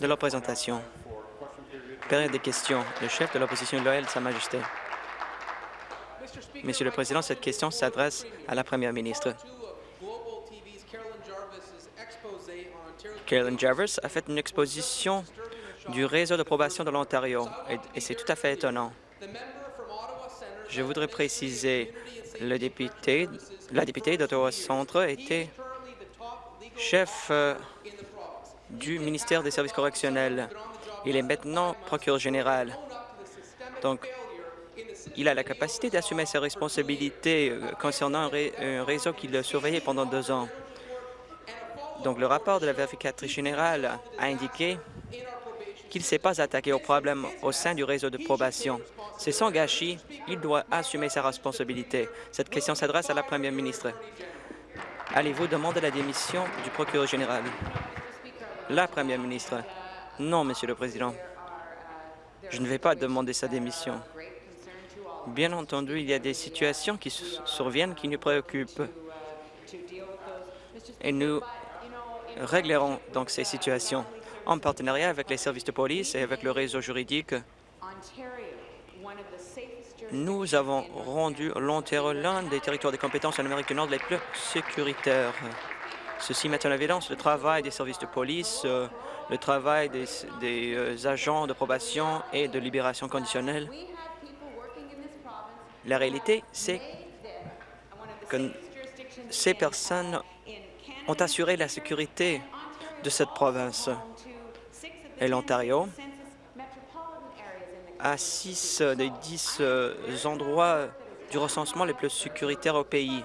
de leur présentation. Période des questions. Le chef de l'opposition loyale, Sa Majesté. Monsieur le Président, cette question s'adresse à la Première ministre. Carolyn Jarvis a fait une exposition du réseau de probation de l'Ontario et, c'est tout à fait étonnant. Je voudrais préciser, le député, la députée d'Ottawa Centre était chef euh, du ministère des Services correctionnels. Il est maintenant procureur général. Donc, il a la capacité d'assumer ses responsabilités euh, concernant un, réseau qu'il a surveillé pendant deux ans. Donc, le rapport de la vérificatrice générale a indiqué qu'il ne s'est pas attaqué aux problèmes au sein du réseau de probation. C'est son gâchis. Il doit assumer sa responsabilité. Cette question s'adresse à la première ministre. Allez-vous demander la démission du procureur général? La première ministre. Non, Monsieur le Président. Je ne vais pas demander sa démission. Bien entendu, il y a des situations qui surviennent qui nous préoccupent. Et nous réglerons donc ces situations en partenariat avec les services de police et avec le réseau juridique. Nous avons rendu l'Ontario l'un des territoires de compétences en Amérique du Nord les plus sécuritaires. Ceci met en évidence le travail des services de police, euh, le travail des, euh, agents de probation et de libération conditionnelle. La réalité, c'est que ces personnes ont assuré la sécurité de cette province. Et l'Ontario a six des dix euh, endroits du recensement les plus sécuritaires au pays.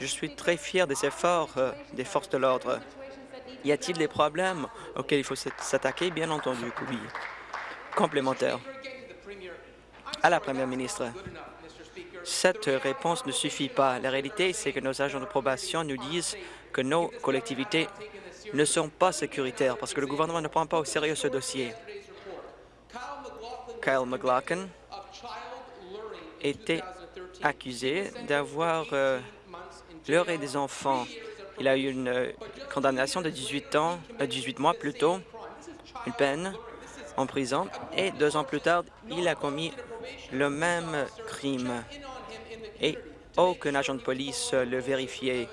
Je suis très fier des efforts euh, des forces de l'ordre. Y a-t-il des problèmes auxquels il faut s'attaquer? Bien entendu oui. Complémentaire. À la Première ministre, cette réponse ne suffit pas. La réalité, c'est que nos agents de probation nous disent que nos collectivités ne sont pas sécuritaires parce que le gouvernement ne prend pas au sérieux ce dossier. Kyle McLaughlin était accusé d'avoir euh, leurré des enfants. Il a eu une euh, condamnation de 18 ans, 18 euh, mois plus tôt, une peine en prison, et deux ans plus tard, il a commis le même crime et aucun agent de police le vérifiait.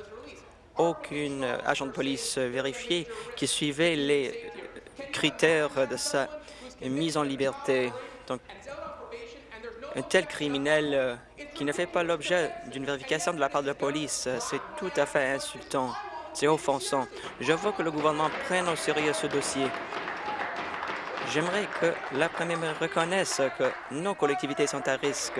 Aucun agent de police vérifié qui suivait les critères de sa mise en liberté. Un tel criminel euh, qui ne fait pas l'objet d'une vérification de la part de la police, euh, c'est tout à fait insultant. C'est offensant. Je veux que le gouvernement prenne au sérieux ce dossier. J'aimerais que la première reconnaisse que nos collectivités sont à risque.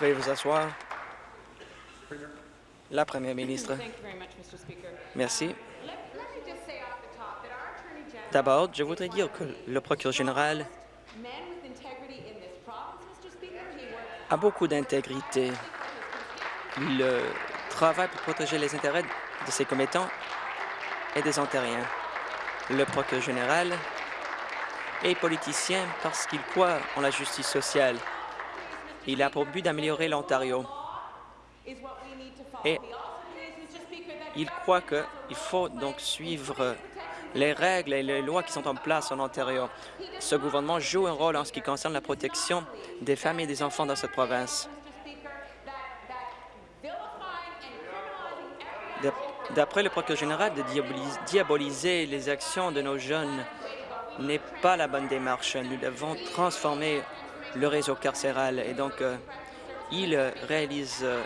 Veuillez vous asseoir. La première ministre. Merci. D'abord, je voudrais dire que le procureur général a beaucoup d'intégrité. Il travaille pour protéger les intérêts de ses commettants et des Ontariens. Le procureur général est politicien parce qu'il croit en la justice sociale. Il a pour but d'améliorer l'Ontario. Et il croit qu'il faut donc suivre les règles et les lois qui sont en place en Ontario. Ce gouvernement joue un rôle en ce qui concerne la protection des femmes et des enfants dans cette province. D'après le procureur général, de diaboliser les actions de nos jeunes n'est pas la bonne démarche. Nous devons transformer le réseau carcéral et donc euh, il réalise euh,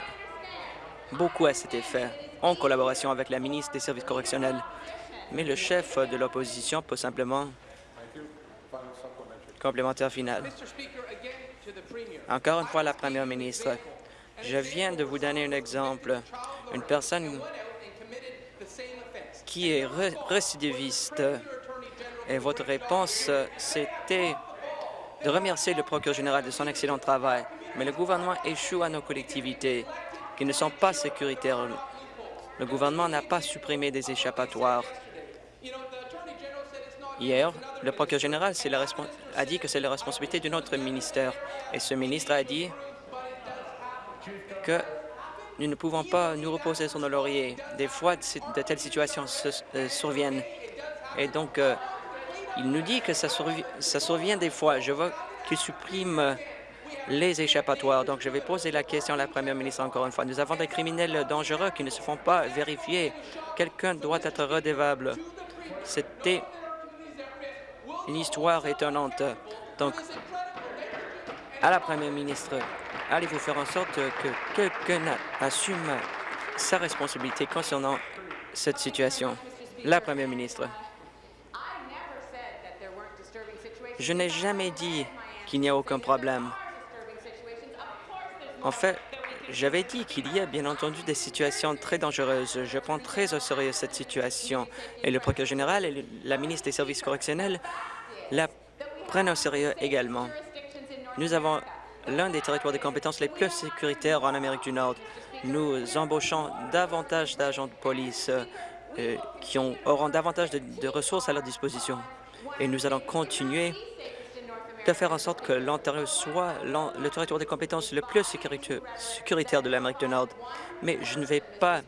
beaucoup à cet effet en collaboration avec la ministre des Services correctionnels mais le chef de l'opposition peut simplement complémentaire final. Encore une fois, la première ministre, je viens de vous donner un exemple. Une personne qui est récidiviste. Et votre réponse, c'était de remercier le procureur général de son excellent travail. Mais le gouvernement échoue à nos collectivités qui ne sont pas sécuritaires. Le gouvernement n'a pas supprimé des échappatoires. Hier, le procureur général a dit que c'est la responsabilité de notre ministère. Et ce ministre a dit que Nous ne pouvons pas nous reposer sur nos lauriers. Des fois, de telles situations se, euh, surviennent. Et donc, euh, il nous dit que ça, ça survient des fois. Je veux qu'il supprime les échappatoires. Donc, je vais poser la question à la première ministre encore une fois. Nous avons des criminels dangereux qui ne se font pas vérifier. Quelqu'un doit être redevable. C'était une histoire étonnante. Donc, à la première ministre, allez-vous faire en sorte que quelqu'un assume sa responsabilité concernant cette situation? La première ministre. Je n'ai jamais dit qu'il n'y a aucun problème. En fait, j'avais dit qu'il y a bien entendu des situations très dangereuses. Je prends très au sérieux cette situation et le procureur général et la ministre des Services correctionnels la prennent au sérieux également. Nous avons l'un des territoires de compétences les plus sécuritaires en Amérique du Nord. Nous embauchons davantage d'agents de police euh, qui ont, auront davantage de ressources à leur disposition. Et nous allons continuer de faire en sorte que l'Ontario soit le territoire des compétences le plus sécuritaire de l'Amérique du Nord. Mais je ne vais pas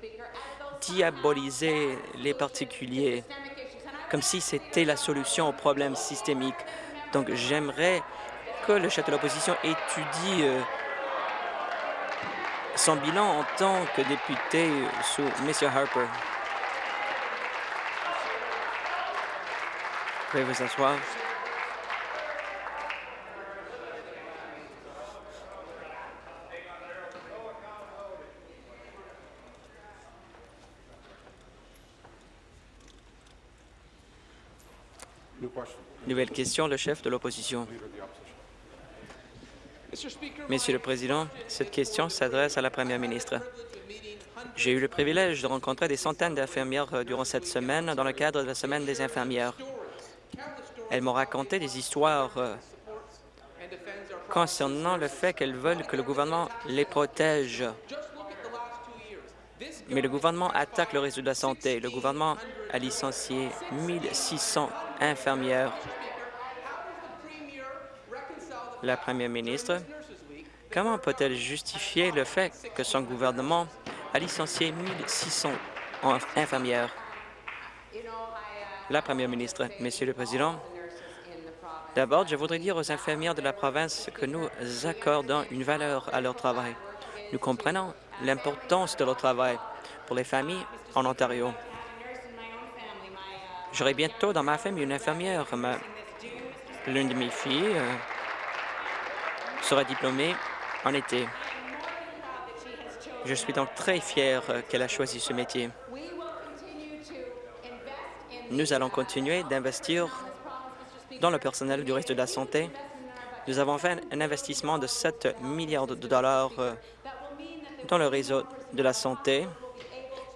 diaboliser les particuliers comme si c'était la solution aux problèmes systémiques. Donc, j'aimerais que le chef de l'opposition étudie euh, son bilan en tant que député sous M. Harper. Pouvez vous asseoir. Nouvelle question, le chef de l'opposition. Monsieur le Président, cette question s'adresse à la Première ministre. J'ai eu le privilège de rencontrer des centaines d'infirmières euh, durant cette semaine dans le cadre de la Semaine des infirmières. Elles m'ont raconté des histoires euh, concernant le fait qu'elles veulent que le gouvernement les protège. Mais le gouvernement attaque le réseau de la santé. Le gouvernement a licencié 1600 La première ministre, comment peut-elle justifier le fait que son gouvernement a licencié 1600 infirmières? La première ministre, Monsieur le Président, d'abord, je voudrais dire aux infirmières de la province que nous accordons une valeur à leur travail. Nous comprenons l'importance de leur travail pour les familles en Ontario. J'aurai bientôt dans ma famille une infirmière. L'une de mes filles euh, sera diplômée en été. Je suis donc très fier euh, qu'elle a choisi ce métier. Nous allons continuer d'investir dans le personnel du reste de la santé. Nous avons fait un investissement de 7 milliards de dollars euh, dans le réseau de la santé.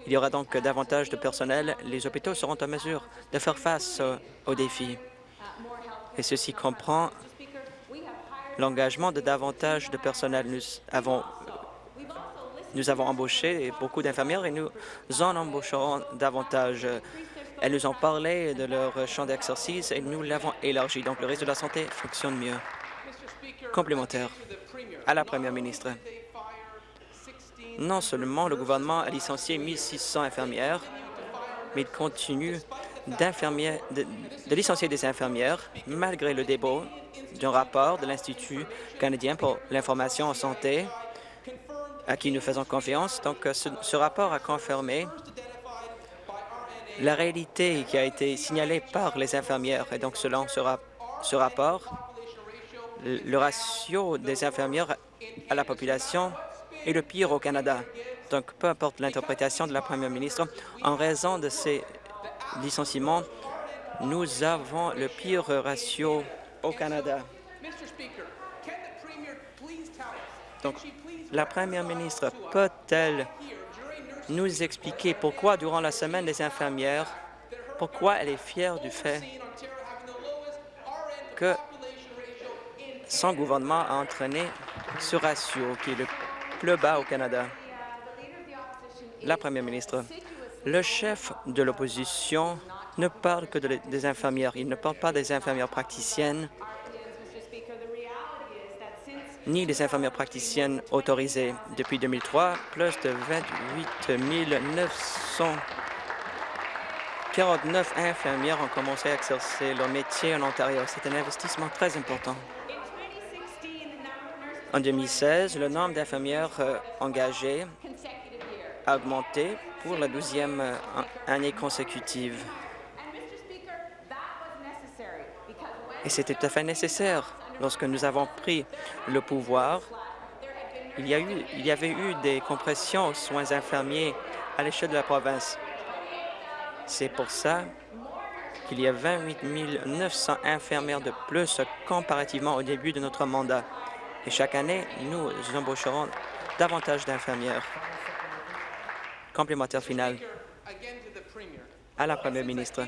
Il y aura donc davantage de personnel. Les hôpitaux seront en mesure de faire face aux défis. Et ceci comprend l'engagement de davantage de personnel. Nous avons, embauché beaucoup d'infirmières et nous en embaucherons davantage. Elles nous ont parlé de leur champ d'exercice et nous l'avons élargi. Donc, le réseau de la santé fonctionne mieux. Complémentaire à la première ministre. Non seulement le gouvernement a licencié 1600 infirmières, mais il continue de, licencier des infirmières malgré le débat d'un rapport de l'Institut canadien pour l'information en santé à qui nous faisons confiance. Donc, ce, ce rapport a confirmé la réalité qui a été signalée par les infirmières. Et donc, selon ce rapport, le ratio des infirmières à la population est le pire au Canada. Donc, peu importe l'interprétation de la première ministre, en raison de ces licenciements, nous avons le pire ratio au Canada. Donc, la première ministre peut-elle nous expliquer pourquoi, durant la semaine des infirmières, pourquoi elle est fière du fait que son gouvernement a entraîné ce ratio qui est le plus bas au Canada. La première ministre, le chef de l'opposition ne parle que des infirmières. Il ne parle pas des infirmières praticiennes. ni les infirmières praticiennes autorisées. Depuis 2003, plus de 28 949 infirmières ont commencé à exercer leur métier en Ontario. C'est un investissement très important. En 2016, le nombre d'infirmières euh, engagées a augmenté pour la douzième euh, année consécutive. Et c'était tout à fait nécessaire. Lorsque nous avons pris le pouvoir, il y, il y avait eu des compressions aux soins infirmiers à l'échelle de la province. C'est pour ça qu'il y a 28 900 infirmières de plus comparativement au début de notre mandat. Et chaque année, nous embaucherons davantage d'infirmières. Complémentaire final à la Première ministre.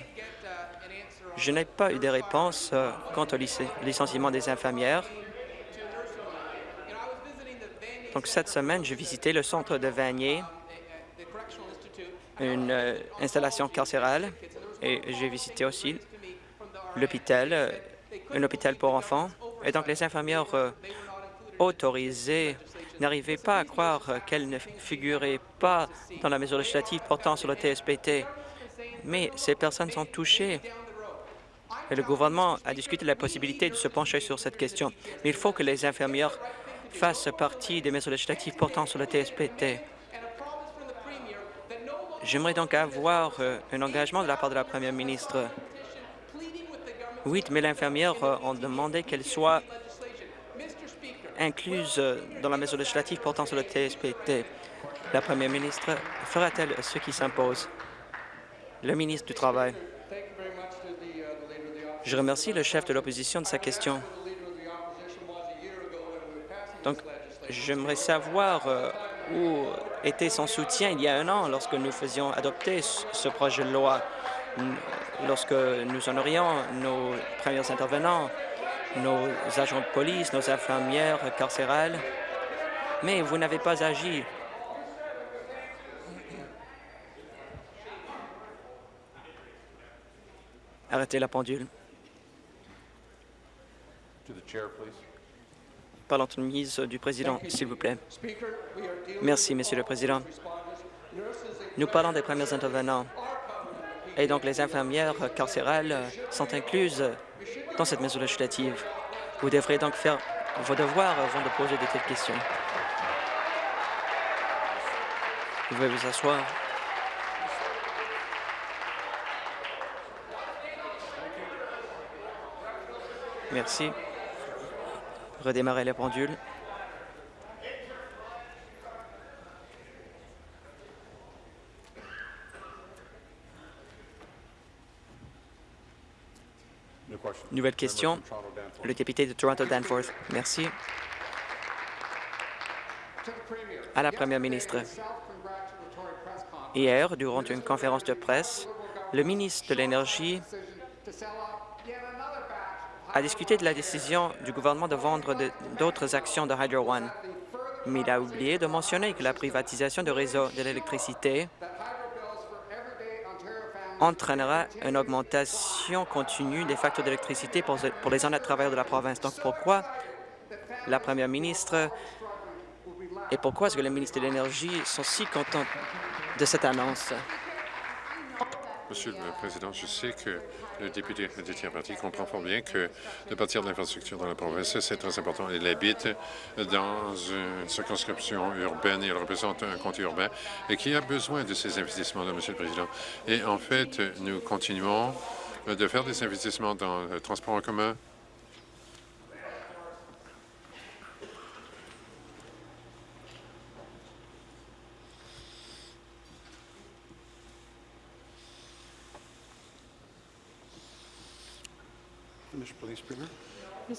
Je n'ai pas eu de réponse euh, quant au licenciement des infirmières. Donc, cette semaine, j'ai visité le centre de Vanier, une euh, installation carcérale, et j'ai visité aussi l'hôpital, euh, un hôpital pour enfants. Et donc, les infirmières autorisées n'arrivaient pas à croire qu'elles ne figuraient pas dans la mesure législative portant sur le TSPT. Mais ces personnes sont touchées et le gouvernement a discuté de la possibilité de se pencher sur cette question. Mais il faut que les infirmières fassent partie des mesures législatives portant sur le TSPT. J'aimerais donc avoir euh, un engagement de la part de la première ministre. Huit mille infirmières euh, ont demandé qu'elles soient incluses euh, dans la mesure législative portant sur le TSPT. La première ministre fera-t-elle ce qui s'impose? Le ministre du Travail. Je remercie le chef de l'opposition de sa question. Donc, j'aimerais savoir euh, où était son soutien il y a un an lorsque nous faisions adopter ce projet de loi, lorsque nous honorions nos premiers intervenants, nos agents de police, nos infirmières carcérales. Mais vous n'avez pas agi. Arrêtez la pendule. Par l'entremise du président, s'il vous plaît. Merci, Monsieur le Président. Nous parlons des premiers intervenants et donc les infirmières carcérales sont incluses dans cette mesure législative. Vous devrez donc faire vos devoirs avant de poser de telles questions. Vous pouvez vous asseoir. Merci redémarrer les pendules. Nouvelle question, le député de Toronto Danforth. Merci. À la Première ministre, hier, durant une conférence de presse, le ministre de l'Énergie a discuté de la décision du gouvernement de vendre d'autres actions de Hydro One, mais il a oublié de mentionner que la privatisation du réseau de l'électricité entraînera une augmentation continue des factures d'électricité pour, pour les honnêtes travailleurs de la province. Donc, pourquoi la première ministre et pourquoi est-ce que le ministre de l'Énergie sont si contents de cette annonce? Monsieur le Président, je sais que le député de tiers parti comprend fort bien que de partir de l'infrastructure dans la province, c'est très important. Il habite dans une circonscription urbaine, il représente un comté urbain et qui a besoin de ces investissements-là, Monsieur le Président. Et en fait, nous continuons de faire des investissements dans le transport en commun,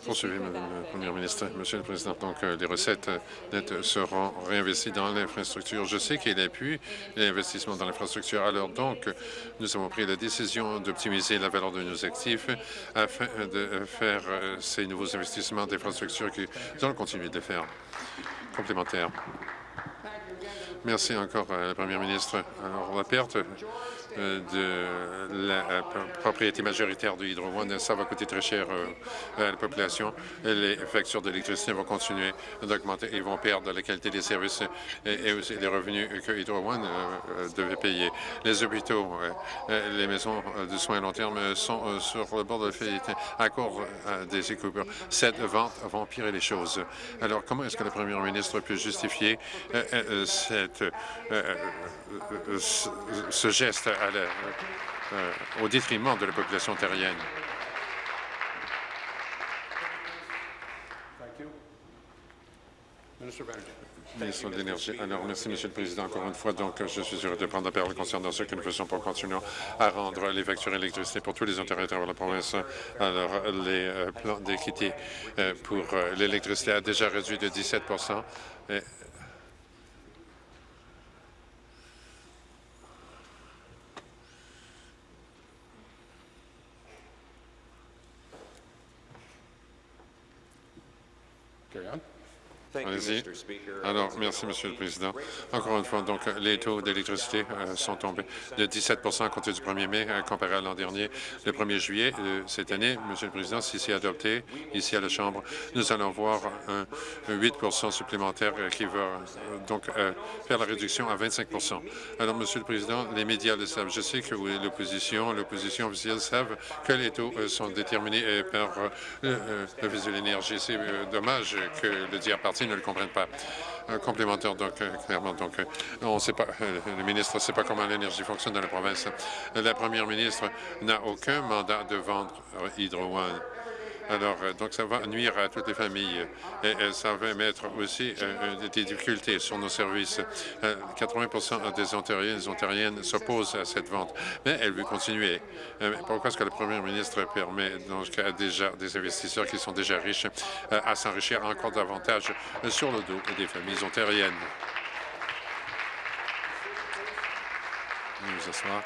Poursuivez, Madame la Première ministre. Monsieur le Président, donc euh, les recettes nettes seront réinvesties dans l'infrastructure. Je sais qu'il appuie l'investissement dans l'infrastructure. Alors donc, nous avons pris la décision d'optimiser la valeur de nos actifs afin de faire euh, ces nouveaux investissements d'infrastructure que nous allons continuer de faire. Complémentaire. Merci encore la Première ministre. Alors, la perte euh, de la euh, propriété majoritaire de Hydro One. Ça va coûter très cher à la population. Les factures d'électricité vont continuer d'augmenter. Ils vont perdre la qualité des services et, aussi les revenus que Hydro One devait payer. Les hôpitaux, les maisons de soins à long terme sont sur le bord de la faillite à cause des coupures. Cette vente va empirer les choses. Alors, comment est-ce que le premier ministre peut justifier cette, ce geste euh, au détriment de la population terrienne. Ministre de l'Énergie. Alors, merci, Monsieur le Président. Encore une fois, donc, je suis heureux de prendre la parole concernant ce que nous faisons pour continuer à rendre les factures d'électricité pour tous les intérêts de la province. Alors, les euh, plans d'équité euh, pour l'électricité a déjà réduit de 17 Carry on. Allez-y. Alors, merci, Monsieur le Président. Encore une fois, donc, les taux d'électricité euh, sont tombés de 17 à compter du 1er mai euh, comparé à l'an dernier. Le 1er juillet de cette année, Monsieur le Président, si c'est adopté ici à la Chambre, nous allons voir un, 8% supplémentaire euh, qui va donc faire la réduction à 25% Alors, Monsieur le Président, les médias le savent. Je sais que l'opposition, l'opposition officielle savent que les taux sont déterminés par le de l'énergie. C'est dommage que le dire ne le comprennent pas. Un complémentaire, donc, euh, clairement. Donc, euh, on sait pas, euh, le ministre ne sait pas comment l'énergie fonctionne dans la province. La première ministre n'a aucun mandat de vendre Hydro One. Alors, euh, donc, ça va nuire à toutes les familles et, ça va mettre aussi euh, euh, des difficultés sur nos services. 80% des Ontariens et des Ontariennes s'opposent à cette vente, mais elle veut continuer. pourquoi est-ce que le premier ministre permet donc à déjà des investisseurs qui sont déjà riches à s'enrichir encore davantage sur le dos des familles ontariennes? Nous asseoir.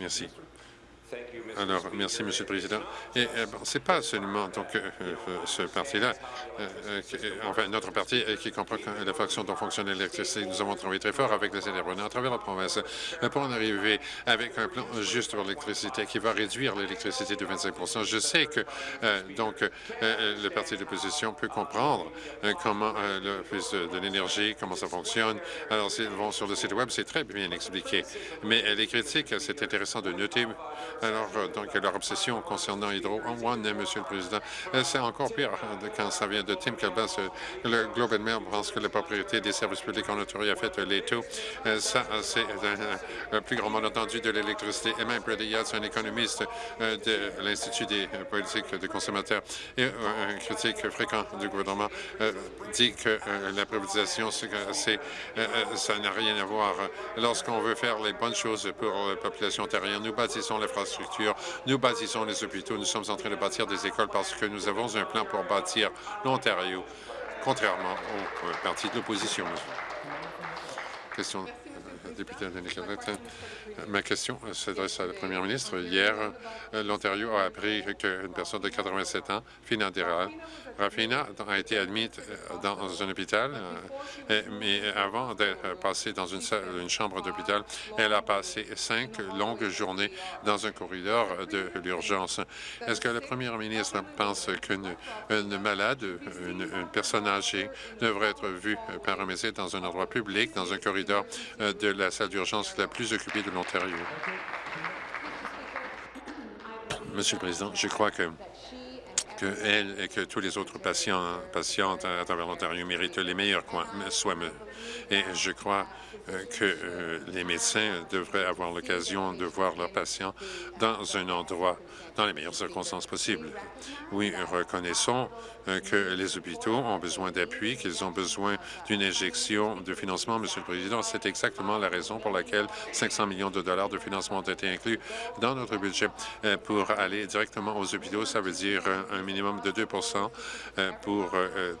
Merci. Alors, merci, Monsieur le Président. Et euh, c'est pas seulement donc euh, euh, ce parti-là, enfin notre parti qui comprend la faction dont fonctionne l'électricité. Nous avons travaillé très fort avec les intervenants à travers la province pour en arriver avec un plan juste pour l'électricité qui va réduire l'électricité de 25% Je sais que donc le parti d'opposition peut comprendre comment l'Office de l'énergie, comment ça fonctionne. Alors, s'ils vont sur le site Web, c'est très bien expliqué. Mais les critiques, c'est intéressant de noter alors, euh, donc, leur obsession concernant Hydro One, Monsieur le Président, euh, c'est encore pire euh, quand ça vient de Tim Calbas. Le Globe and Mail pense que la propriété des services publics en Ontario a fait les taux. Ça, c'est le plus grand malentendu de l'électricité. Et même Brady Yates, un économiste de l'Institut des politiques de consommateurs et un critique fréquent du gouvernement, dit que la privatisation, ça n'a rien à voir. Lorsqu'on veut faire les bonnes choses pour la population ontarienne, nous bâtissons nous bâtissons les hôpitaux. Nous sommes en train de bâtir des écoles parce que nous avons un plan pour bâtir l'Ontario, contrairement au euh, parti de l'opposition. Question Ma question s'adresse à la première ministre. Hier, euh, l'Ontario a appris qu'une personne de 87 ans, Fina Rafina a été admise euh, dans un hôpital, euh, mais avant d'être passée dans une, une chambre d'hôpital, elle a passé cinq longues journées dans un corridor de l'urgence. Est-ce que la première ministre pense qu'une malade, une, personne âgée, devrait être vue par un médecin dans un endroit public, dans un corridor de la salle d'urgence la plus occupée de l'Ontario? Monsieur le Président, je crois que qu'elle et que tous les autres patients, patientes à travers l'Ontario méritent les meilleurs soins. Et je crois euh, que euh, les médecins devraient avoir l'occasion de voir leurs patients dans un endroit dans les meilleures circonstances possibles. Oui, reconnaissons euh, que les hôpitaux ont besoin d'appui, qu'ils ont besoin d'une injection de financement, Monsieur le Président. C'est exactement la raison pour laquelle 500 millions de dollars de financement ont été inclus dans notre budget euh, pour aller directement aux hôpitaux. Ça veut dire un minimum de 2% euh, pour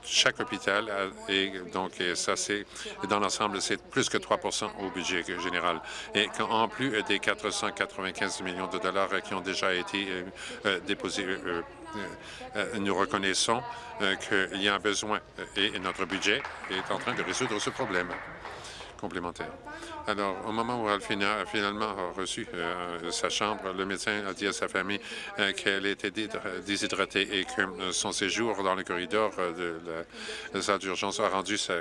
chaque hôpital. Et donc, ça, c'est dans l'ensemble, c'est plus que 3% au budget général. Et en plus des 495 millions de dollars qui ont déjà été déposés euh, nous reconnaissons euh, qu'il y a un besoin et notre budget est en train de résoudre ce problème. complémentaire. Alors, au moment où elle a finalement reçu sa chambre, le médecin a dit à sa famille qu'elle était déshydratée et que son séjour dans le corridor de la salle d'urgence a rendu sa,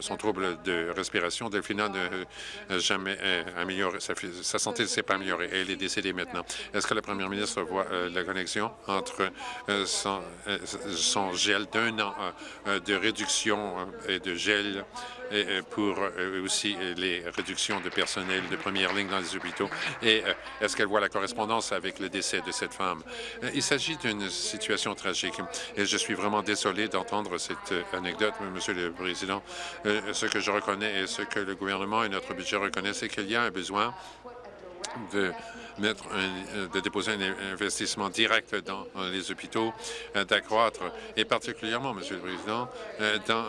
son trouble de respiration. Delphina n'a jamais amélioré, sa, sa santé ne s'est pas améliorée. Elle est décédée maintenant. Est-ce que la première ministre voit la connexion entre son, gel d'un an de réduction et de gel et pour aussi les réductions de personnel de première ligne dans les hôpitaux. Et est-ce qu'elle voit la correspondance avec le décès de cette femme? Il s'agit d'une situation tragique et je suis vraiment désolé d'entendre cette anecdote, Monsieur le Président. Ce que je reconnais et ce que le gouvernement et notre budget reconnaissent, c'est qu'il y a un besoin de un, de déposer un investissement direct dans les hôpitaux, d'accroître, et particulièrement, Monsieur le Président, dans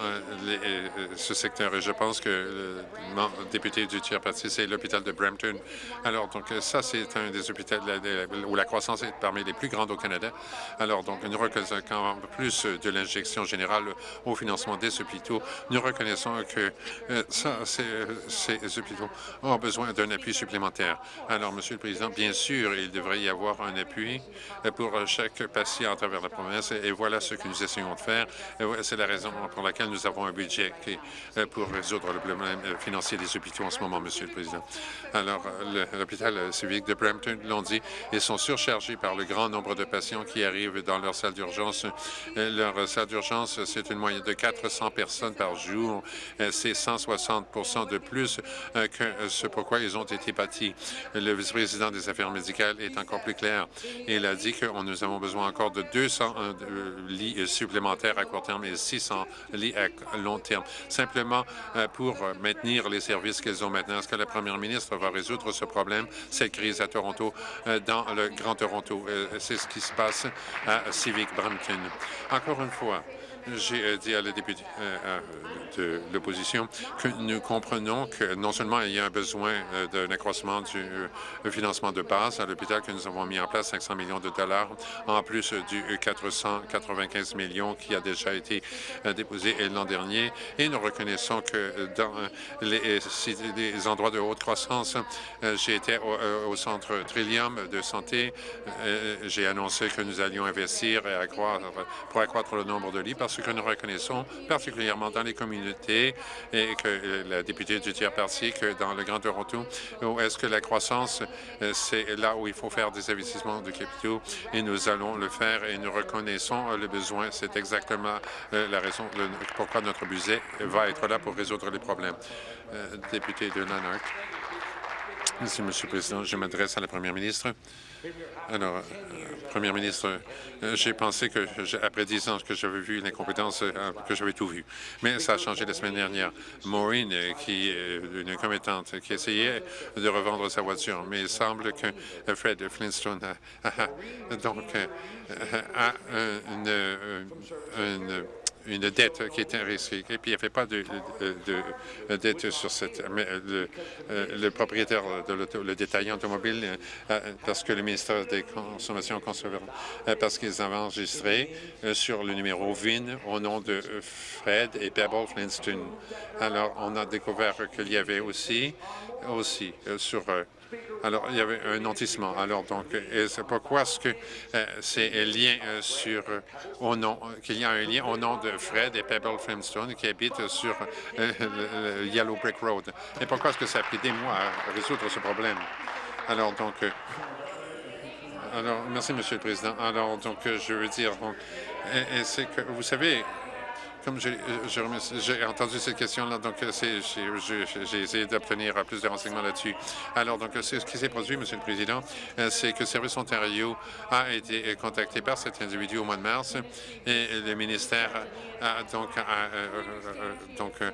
ce secteur. Et je pense que le député du tiers parti, c'est l'hôpital de Brampton. Alors, donc, ça, c'est un des hôpitaux où la croissance est parmi les plus grandes au Canada. Alors, donc, nous reconnaissons plus de l'injection générale au financement des hôpitaux. Nous reconnaissons que ça, ces hôpitaux ont besoin d'un appui supplémentaire. Alors, Monsieur le Président, bien sûr, il devrait y avoir un appui pour chaque patient à travers la province et voilà ce que nous essayons de faire. C'est la raison pour laquelle nous avons un budget pour résoudre le problème financier des hôpitaux en ce moment, Monsieur le Président. Alors, l'hôpital civique de Brampton l'ont dit, ils sont surchargés par le grand nombre de patients qui arrivent dans leur salle d'urgence. Leur salle d'urgence, c'est une moyenne de 400 personnes par jour. C'est 160% de plus que ce pourquoi ils ont été bâtis le vice-président des Affaires médicales est encore plus clair. Il a dit que nous avons besoin encore de 200 euh, lits supplémentaires à court terme et 600 lits à long terme, simplement euh, pour maintenir les services qu'ils ont maintenant. Est-ce que la première ministre va résoudre ce problème, cette crise à Toronto, euh, dans le Grand Toronto? C'est ce qui se passe à Civic Brampton. Encore une fois, j'ai dit à la députée de l'opposition que nous comprenons que non seulement il y a un besoin d'un accroissement du financement de base à l'hôpital que nous avons mis en place 500 millions de dollars, en plus du 495 millions qui a déjà été déposé l'an dernier. Et nous reconnaissons que dans les, endroits de haute croissance, j'ai été au, centre Trillium de santé. J'ai annoncé que nous allions investir et accroître, pour accroître le nombre de lits parce ce que nous reconnaissons, particulièrement dans les communautés, et que la députée du tiers parti, que dans le Grand Toronto, où est-ce que la croissance, euh, c'est là où il faut faire des investissements de capitaux, et nous allons le faire, et nous reconnaissons le besoin. C'est exactement euh, la raison pourquoi notre budget va être là pour résoudre les problèmes. Euh, député de Lanark. Merci, Monsieur le Président. Je m'adresse à la Première ministre. Alors, euh, Premier ministre, euh, j'ai pensé que, après dix ans que j'avais vu l'incompétence, euh, que j'avais tout vu. Mais ça a changé la semaine dernière. Maureen, qui est une commettante, qui essayait de revendre sa voiture, mais il semble que Fred Flintstone a, donc, a une une dette qui était risquée. Et puis, il n'y avait pas de, dette sur cette... Mais le, le propriétaire de le détaillant automobile, euh, parce que le ministère des Consommations euh, parce qu'ils avaient enregistré euh, sur le numéro VIN au nom de Fred et Pebble Flintstone. Alors, on a découvert qu'il y avait aussi, aussi sur alors, il y avait un nantissement. Alors, donc, c'est pourquoi est-ce que euh, c'est lien euh, sur euh, au nom, qu'il y a un lien au nom de Fred et Pebble Flintstone qui habitent sur le, Yellow Brick Road. Et pourquoi est-ce que ça a pris des mois à résoudre ce problème? Alors, donc, alors, merci, Monsieur le Président. Alors, donc, je veux dire, c'est que, vous savez, comme j'ai entendu cette question-là, donc euh, j'ai essayé d'obtenir plus de renseignements là-dessus. Alors, donc, ce qui s'est produit, Monsieur le Président, euh, c'est que Service Ontario a été contacté par cet individu au mois de mars et le ministère a donc, donc a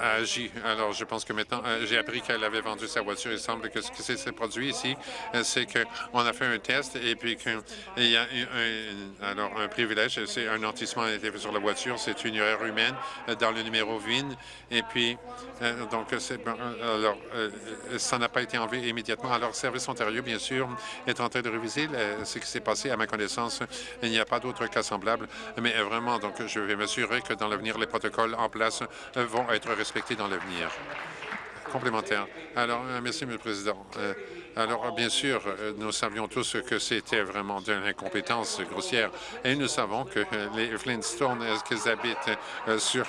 agi. Alors, je pense que maintenant, euh, j'ai appris qu'elle avait vendu sa voiture. Il semble que ce qui s'est produit ici, euh, c'est qu'on a fait un test et puis qu'il y a un, alors, un privilège. C'est un nantissement a été fait sur la voiture. C'est une erreur humaine euh, dans le numéro VIN. Et puis, donc, alors, ça n'a pas été enlevé immédiatement. Alors, Service Ontario, bien sûr, est en train de réviser ce qui s'est passé. À ma connaissance, il n'y a pas d'autres cas semblables. Mais vraiment, donc, je vais m'assurer que dans l'avenir, les protocoles en place vont être respectés dans l'avenir. Complémentaire. Alors, merci, M. le Président. Alors, bien sûr, nous savions tous que c'était vraiment de l'incompétence grossière et nous savons que les Flintstones, est-ce qu'ils habitent sur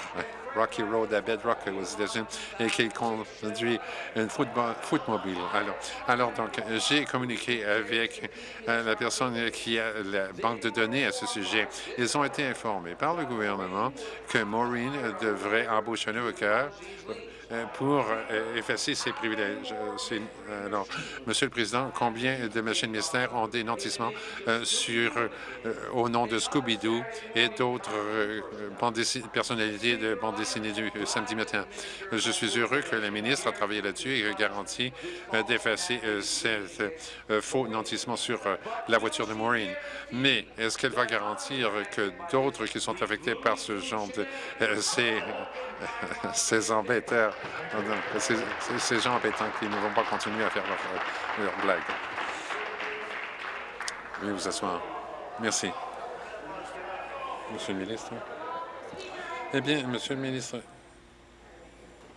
Rocky Road à Bedrock aux États-Unis et qui conduit une footmobile. Alors, alors donc, j'ai communiqué avec euh, la personne qui a la banque de données à ce sujet. Ils ont été informés par le gouvernement que Maureen devrait embaucher un avocat pour euh, effacer ses privilèges. Euh, alors, Monsieur le Président, combien de machines ministères ont des nantissements sur, au nom de Scooby-Doo et d'autres personnalités de bande dessinée du samedi matin? Je suis heureux que le ministre a travaillé là-dessus et garanti d'effacer ces faux nantissement sur la voiture de Maureen. Mais est-ce qu'elle va garantir que d'autres qui sont affectés par ce genre de ces, ces embêteurs ces gens embêtants qui ne vont pas continuer à faire leurs leur blagues. Veuillez vous asseoir. Merci. Monsieur le ministre. Eh bien, Monsieur le ministre...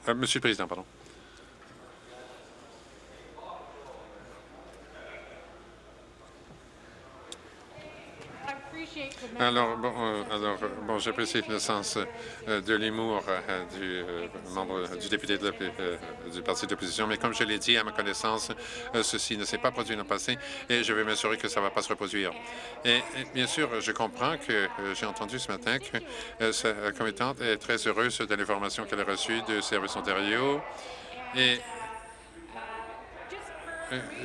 Euh, Monsieur le Président, pardon. Alors, bon, euh, alors, bon, j'apprécie le sens euh, de l'humour euh, du membre du député du parti d'opposition, mais comme je l'ai dit, à ma connaissance, ceci ne s'est pas produit dans le passé et je vais m'assurer que ça ne va pas se reproduire. Et, bien sûr, je comprends que j'ai entendu ce matin que sa commettante est très heureuse de l'information qu'elle a reçue de Service Ontario et euh,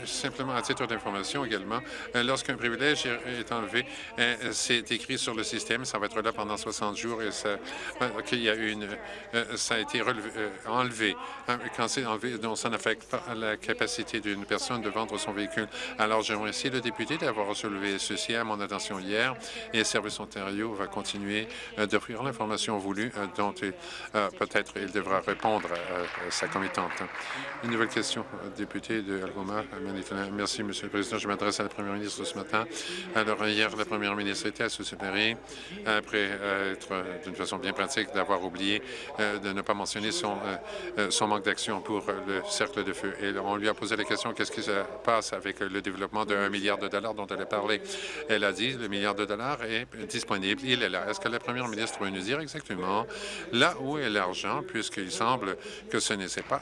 simplement à titre d'information également, euh, lorsqu'un privilège est enlevé, euh, c'est écrit sur le système, ça va être là pendant 60 jours et ça, qu'il y a une, ça a été enlevé. Hein, quand c'est enlevé, donc ça n'affecte pas la capacité d'une personne de vendre son véhicule. Alors, je remercie le député d'avoir soulevé ceci à mon attention hier et Service Ontario va continuer d'offrir l'information voulue dont peut-être il devra répondre à, sa commettante. Une nouvelle question, député de Algoma. Merci, Monsieur le Président. Je m'adresse à la Première ministre ce matin. Alors, hier, la Première ministre était à Susseberry après euh, être, euh, d'une façon bien pratique, d'avoir oublié euh, de ne pas mentionner son, manque d'action pour le cercle de feu. Et on lui a posé la question qu'est-ce qui se passe avec le développement d'un milliard de dollars dont elle a parlé? Elle a dit le milliard de dollars est disponible. Il est là. Est-ce que la Première ministre peut nous dire exactement là où est l'argent, puisqu'il semble que ce n'est pas,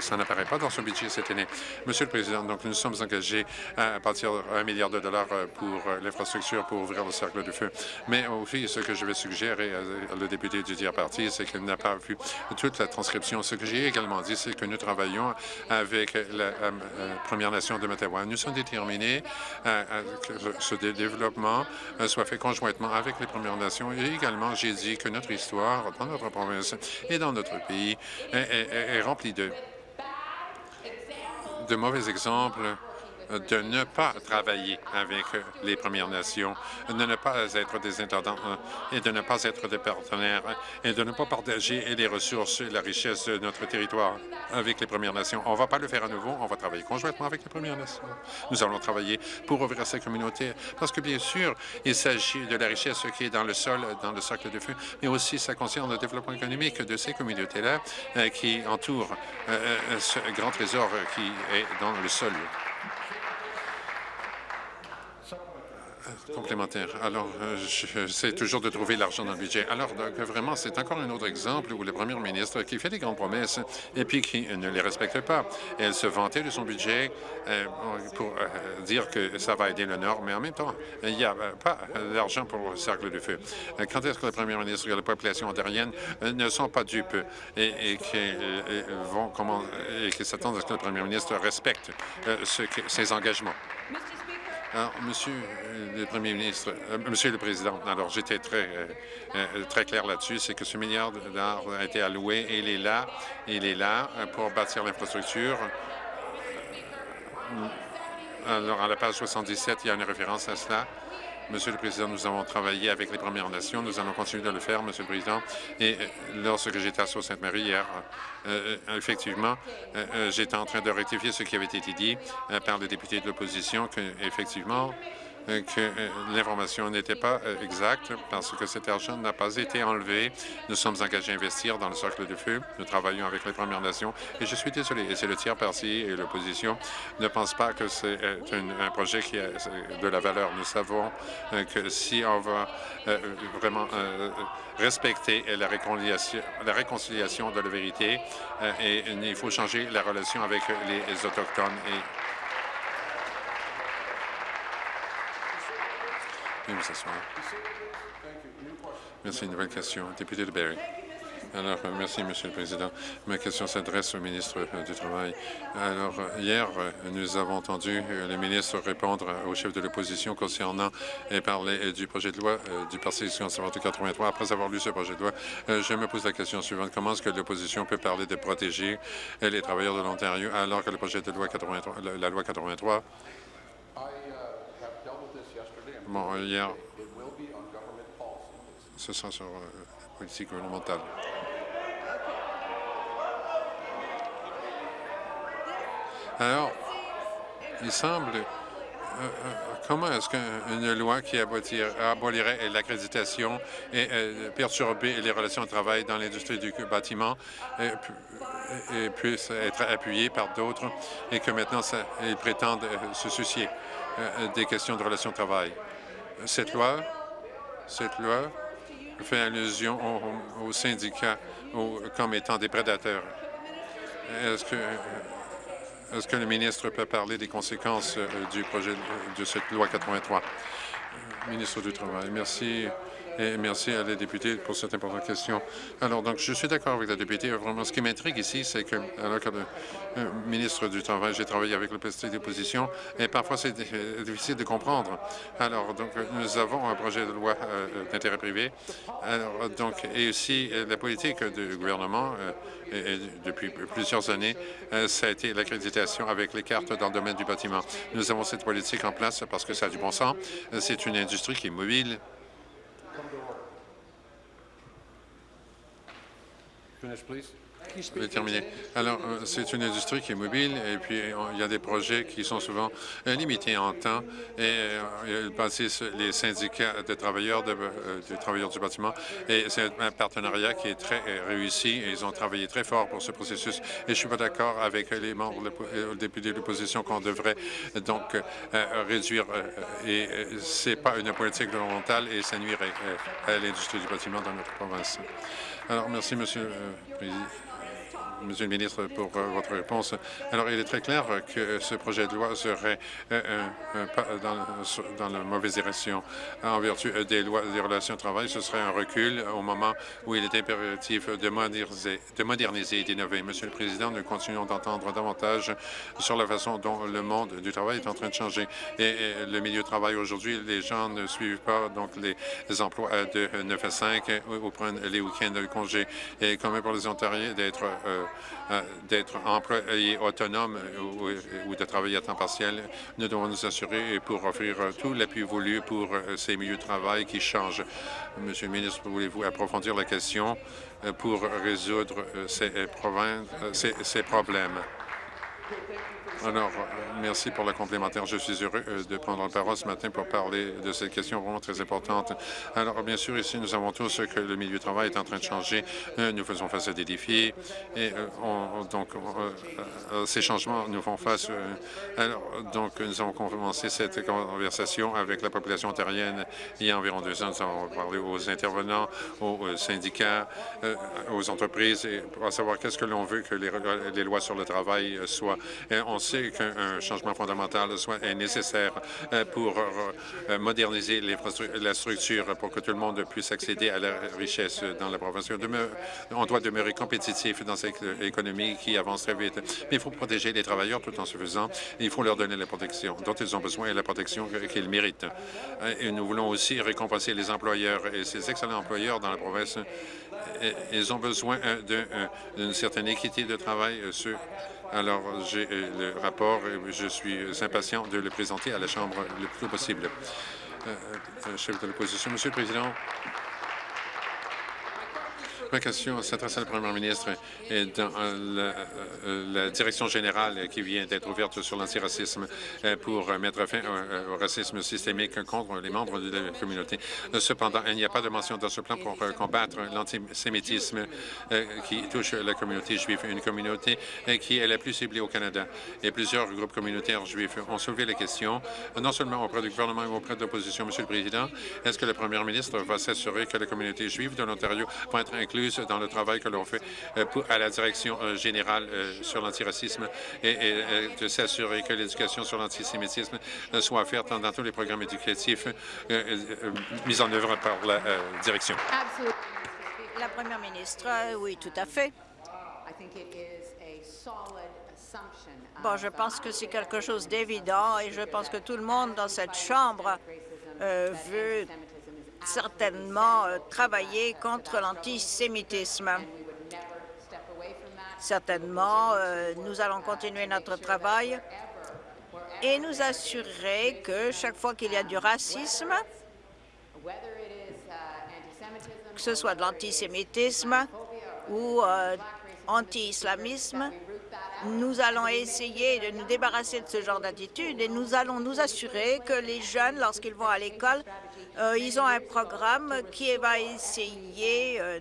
ça n'apparaît pas dans son budget cette année? Donc, nous sommes engagés à partir d'un milliard de dollars euh, pour euh, l'infrastructure pour ouvrir le cercle de feu. Mais aussi, ce que je vais suggérer à le député du tiers parti, c'est qu'il n'a pas vu toute la transcription. Ce que j'ai également dit, c'est que nous travaillons avec la euh, Première Nation de Mattawa. Nous sommes déterminés à, que ce développement soit fait conjointement avec les Premières Nations. Et également, j'ai dit que notre histoire dans notre province et dans notre pays est remplie de de mauvais exemples de ne pas travailler avec les Premières Nations, de ne pas être des intendants et de ne pas être des partenaires et de ne pas partager les ressources et la richesse de notre territoire avec les Premières Nations. On ne va pas le faire à nouveau, on va travailler conjointement avec les Premières Nations. Nous allons travailler pour ouvrir ces communautés parce que, bien sûr, il s'agit de la richesse qui est dans le sol, dans le cercle de feu, mais aussi ça concerne le développement économique de ces communautés-là euh, qui entourent euh, euh, ce grand trésor qui est dans le sol. Complémentaire. Alors, euh, j'essaie toujours de trouver l'argent dans le budget. Alors, vraiment, c'est encore un autre exemple où le premier ministre qui fait des grandes promesses et puis qui ne les respecte pas. Elle se vantait de son budget euh, pour euh, dire que ça va aider le Nord, mais en même temps, il n'y a pas d'argent pour le cercle de feu. Quand est-ce que le premier ministre et la population ontarienne ne sont pas dupes et, et qu'ils s'attendent à ce que le premier ministre respecte ses engagements? Alors, Monsieur le Premier ministre, euh, Monsieur le Président, alors j'étais très, euh, euh, très clair là-dessus, c'est que ce milliard dollars a été alloué et il est là, il est là pour bâtir l'infrastructure. Alors, à la page 77, il y a une référence à cela. Monsieur le Président, nous avons travaillé avec les Premières Nations. Nous allons continuer de le faire, Monsieur le Président. Et lorsque j'étais à Sault-Sainte-Marie hier, euh, euh, effectivement, euh, j'étais en train de rectifier ce qui avait été dit par le député de l'opposition, qu'effectivement, que l'information n'était pas exacte parce que cet argent n'a pas été enlevé. Nous sommes engagés à investir dans le cercle de feu. Nous travaillons avec les Premières Nations et je suis désolé, et c'est le tiers parti et l'opposition ne pensent pas que c'est un projet qui a de la valeur. Nous savons que si on va vraiment respecter la réconciliation, la réconciliation de la vérité il faut changer la relation avec les Autochtones. Et Merci. Une nouvelle question. Député de Barrie. Alors, euh, merci, Monsieur le Président. Ma question s'adresse au ministre euh, du Travail. Alors, euh, hier, nous avons entendu le ministre répondre au chef de l'opposition concernant et parler du projet de loi du Parti conservateur 83. Après avoir lu ce projet de loi, je me pose la question suivante. Comment est-ce que l'opposition peut parler de protéger les travailleurs de l'Ontario alors que le projet de loi 83, la loi 83 Hier, ce sera sur la euh, politique gouvernementale. Alors, il semble... Euh, euh, comment est-ce qu'une loi qui abolirait l'accréditation et perturber les relations de travail dans l'industrie du bâtiment puisse être appuyée par d'autres et que maintenant, ils prétendent se soucier des questions de relations de travail? Cette loi, cette loi fait allusion aux, syndicats comme étant des prédateurs. Est-ce que, que le ministre peut parler des conséquences euh, du projet de cette loi 83? Ministre du Travail, merci. Et merci à la députée pour cette importante question. Alors, donc, je suis d'accord avec la députée. Vraiment, ce qui m'intrigue ici, c'est que, alors que le euh, ministre du Travail, j'ai travaillé avec le parti d'opposition, et parfois c'est euh, difficile de comprendre. Alors, donc, nous avons un projet de loi euh, d'intérêt privé. Alors, donc, et aussi, la politique du gouvernement, depuis plusieurs années, ça a été l'accréditation avec les cartes dans le domaine du bâtiment. Nous avons cette politique en place parce que ça a du bon sens. C'est une industrie qui est mobile, Je vais terminer. Alors, euh, c'est une industrie qui est mobile et puis il y a des projets qui sont souvent euh, limités en temps et euh, ils les syndicats de travailleurs de, des travailleurs du bâtiment et c'est un partenariat qui est très réussi et ils ont travaillé très fort pour ce processus et je suis pas d'accord avec les membres, le députés de l'opposition qu'on devrait donc réduire et c'est pas une politique gouvernementale et ça nuirait à l'industrie du bâtiment dans notre province. Alors, merci, Monsieur le Président. Monsieur le ministre, pour euh, votre réponse. Alors, il est très clair que ce projet de loi serait euh, un, pas dans, la mauvaise direction. En vertu des lois des relations de travail, ce serait un recul au moment où il est impératif de moderniser, de moderniser et d'innover. Monsieur le Président, nous continuons d'entendre davantage sur la façon dont le monde du travail est en train de changer. Et, le milieu de travail aujourd'hui, les gens ne suivent pas donc les, emplois de 9 à 5 ou, prennent les week-ends de congé. Et comme pour les Ontariens d'être euh, euh, d'être employé autonome ou, de travailler à temps partiel. Nous devons nous assurer pour offrir tout l'appui voulu pour euh, ces milieux de travail qui changent. Monsieur le ministre, voulez-vous approfondir la question euh, pour résoudre ces, ces problèmes? Alors, merci pour la complémentaire. Je suis heureux euh, de prendre la parole ce matin pour parler de cette question vraiment très importante. Alors, bien sûr, ici, nous savons tous que le milieu du travail est en train de changer. Euh, nous faisons face à des défis et euh, donc ces changements nous font face. alors, donc, nous avons commencé cette conversation avec la population ontarienne il y a environ deux ans. Nous avons parlé aux intervenants, aux syndicats, aux entreprises, et pour savoir qu'est-ce que l'on veut que les, lois sur le travail soient. Sait qu'un changement fondamental soit nécessaire euh, pour euh, euh, moderniser la structure pour que tout le monde puisse accéder à la richesse dans la province. On doit demeurer compétitif dans cette économie qui avance très vite. Mais il faut protéger les travailleurs tout en se faisant. Il faut leur donner la protection dont ils ont besoin et la protection qu'ils méritent. Et nous voulons aussi récompenser les employeurs et ces excellents employeurs dans la province. Ils ont besoin d'une certaine équité de travail. Sur alors, j'ai euh, le rapport et je suis impatient de le présenter à la Chambre le plus tôt possible. Euh, euh, chef de l'opposition, Monsieur le Président, Ma question s'adresse à la première ministre et dans la, la, direction générale qui vient d'être ouverte sur l'antiracisme pour mettre fin au racisme systémique contre les membres de la communauté. Cependant, il n'y a pas de mention dans ce plan pour combattre l'antisémitisme qui touche la communauté juive, une communauté qui est la plus ciblée au Canada. Et plusieurs groupes communautaires juifs ont soulevé la question, non seulement auprès du gouvernement mais auprès de l'opposition. Monsieur le Président, est-ce que la première ministre va s'assurer que la communauté juive de l'Ontario va être incluse dans le travail que l'on fait euh, à la direction euh, générale euh, sur l'antiracisme et, de s'assurer que l'éducation sur l'antisémitisme soit faite dans, tous les programmes éducatifs mis en œuvre par la direction? La première ministre, oui, tout à fait. Bon, je pense que c'est quelque chose d'évident et je pense que tout le monde dans cette Chambre euh, veut certainement euh, travailler contre l'antisémitisme. Certainement, euh, nous allons continuer notre travail et nous assurer que chaque fois qu'il y a du racisme, que ce soit de l'antisémitisme ou anti-islamisme, nous allons essayer de nous débarrasser de ce genre d'attitude et nous allons nous assurer que les jeunes, lorsqu'ils vont à l'école, euh, ils ont un programme qui va essayer euh,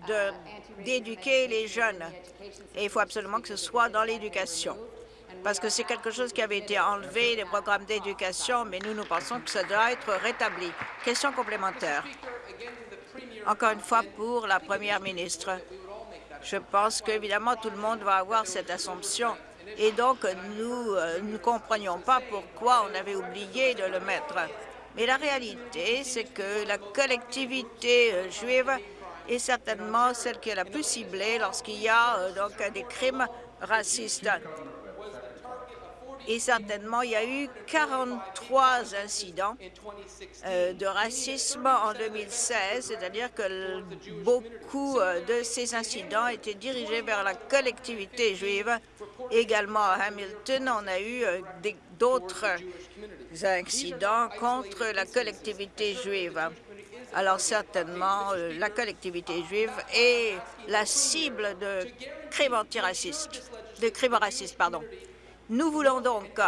d'éduquer les jeunes. Et il faut absolument que ce soit dans l'éducation parce que c'est quelque chose qui avait été enlevé des programmes d'éducation, mais nous, nous pensons que ça doit être rétabli. Question complémentaire. Encore une fois, pour la première ministre. Je pense qu'évidemment, tout le monde va avoir cette assumption. Et donc, nous euh, ne comprenions pas pourquoi on avait oublié de le mettre. Mais la réalité, c'est que la collectivité euh, juive est certainement celle qui est la plus ciblée lorsqu'il y a euh, donc des crimes racistes. Et certainement, il y a eu 43 incidents euh, de racisme en 2016, c'est-à-dire que beaucoup euh, de ces incidents étaient dirigés vers la collectivité juive. Également à Hamilton, on a eu euh, d'autres incidents contre la collectivité juive. Alors certainement, la collectivité juive est la cible de crimes antiracistes, de crimes racistes, pardon. Nous voulons donc,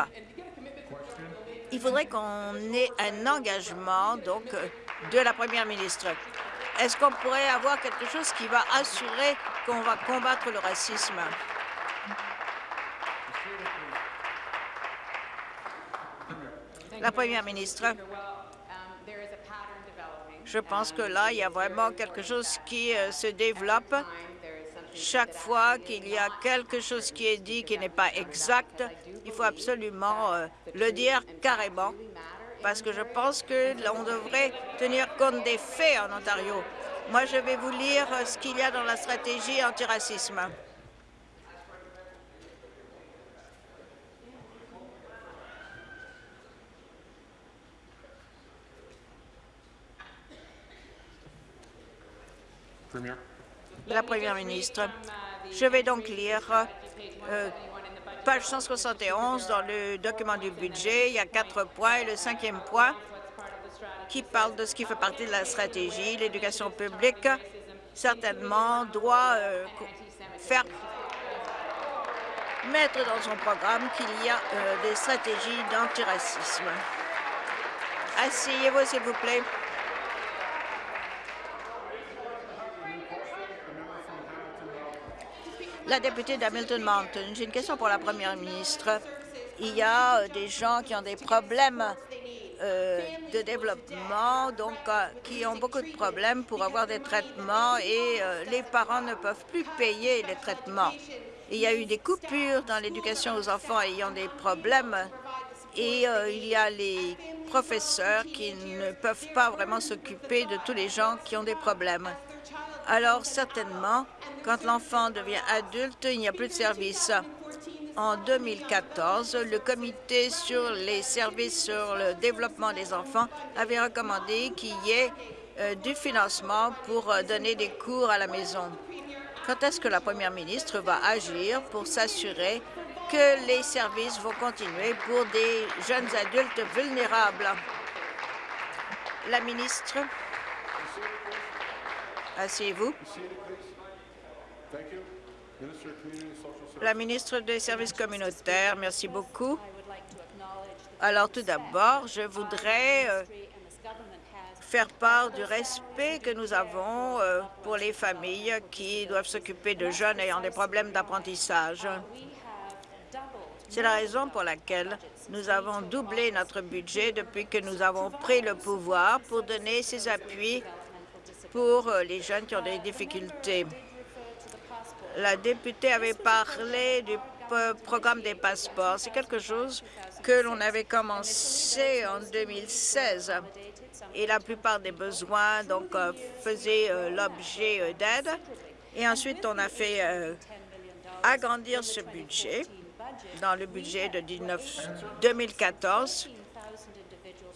il faudrait qu'on ait un engagement donc de la première ministre. Est-ce qu'on pourrait avoir quelque chose qui va assurer qu'on va combattre le racisme? La première ministre. Je pense que là, il y a vraiment quelque chose qui euh, se développe chaque fois qu'il y a quelque chose qui est dit qui n'est pas exact, il faut absolument euh, le dire carrément, parce que je pense que l'on devrait tenir compte des faits en Ontario. Moi, je vais vous lire ce qu'il y a dans la stratégie antiracisme. La Première ministre. Je vais donc lire euh, page 171 dans le document du budget. Il y a quatre points et le cinquième point qui parle de ce qui fait partie de la stratégie. L'éducation publique, certainement, doit euh, faire mettre dans son programme qu'il y a euh, des stratégies d'antiracisme. Asseyez-vous, s'il vous plaît. La députée d'Hamilton Mountain, j'ai une question pour la première ministre. Il y a euh, des gens qui ont des problèmes euh, de développement, donc euh, qui ont beaucoup de problèmes pour avoir des traitements et les parents ne peuvent plus payer les traitements. Il y a eu des coupures dans l'éducation aux enfants ayant des problèmes et il y a les professeurs qui ne peuvent pas vraiment s'occuper de tous les gens qui ont des problèmes. Alors certainement, quand l'enfant devient adulte, il n'y a plus de service. En 2014, le comité sur les services sur le développement des enfants avait recommandé qu'il y ait euh, du financement pour euh, donner des cours à la maison. Quand est-ce que la première ministre va agir pour s'assurer que les services vont continuer pour des jeunes adultes vulnérables? La ministre. Asseyez-vous. La ministre des Services communautaires, merci beaucoup. Alors, tout d'abord, je voudrais euh, faire part du respect que nous avons euh, pour les familles qui doivent s'occuper de jeunes ayant des problèmes d'apprentissage. C'est la raison pour laquelle nous avons doublé notre budget depuis que nous avons pris le pouvoir pour donner ces appuis pour euh, les jeunes qui ont des difficultés. La députée avait parlé du programme des passeports. C'est quelque chose que l'on avait commencé en 2016 et la plupart des besoins donc euh, faisaient euh, l'objet d'aide. Et ensuite, on a fait agrandir ce budget dans le budget de 2014,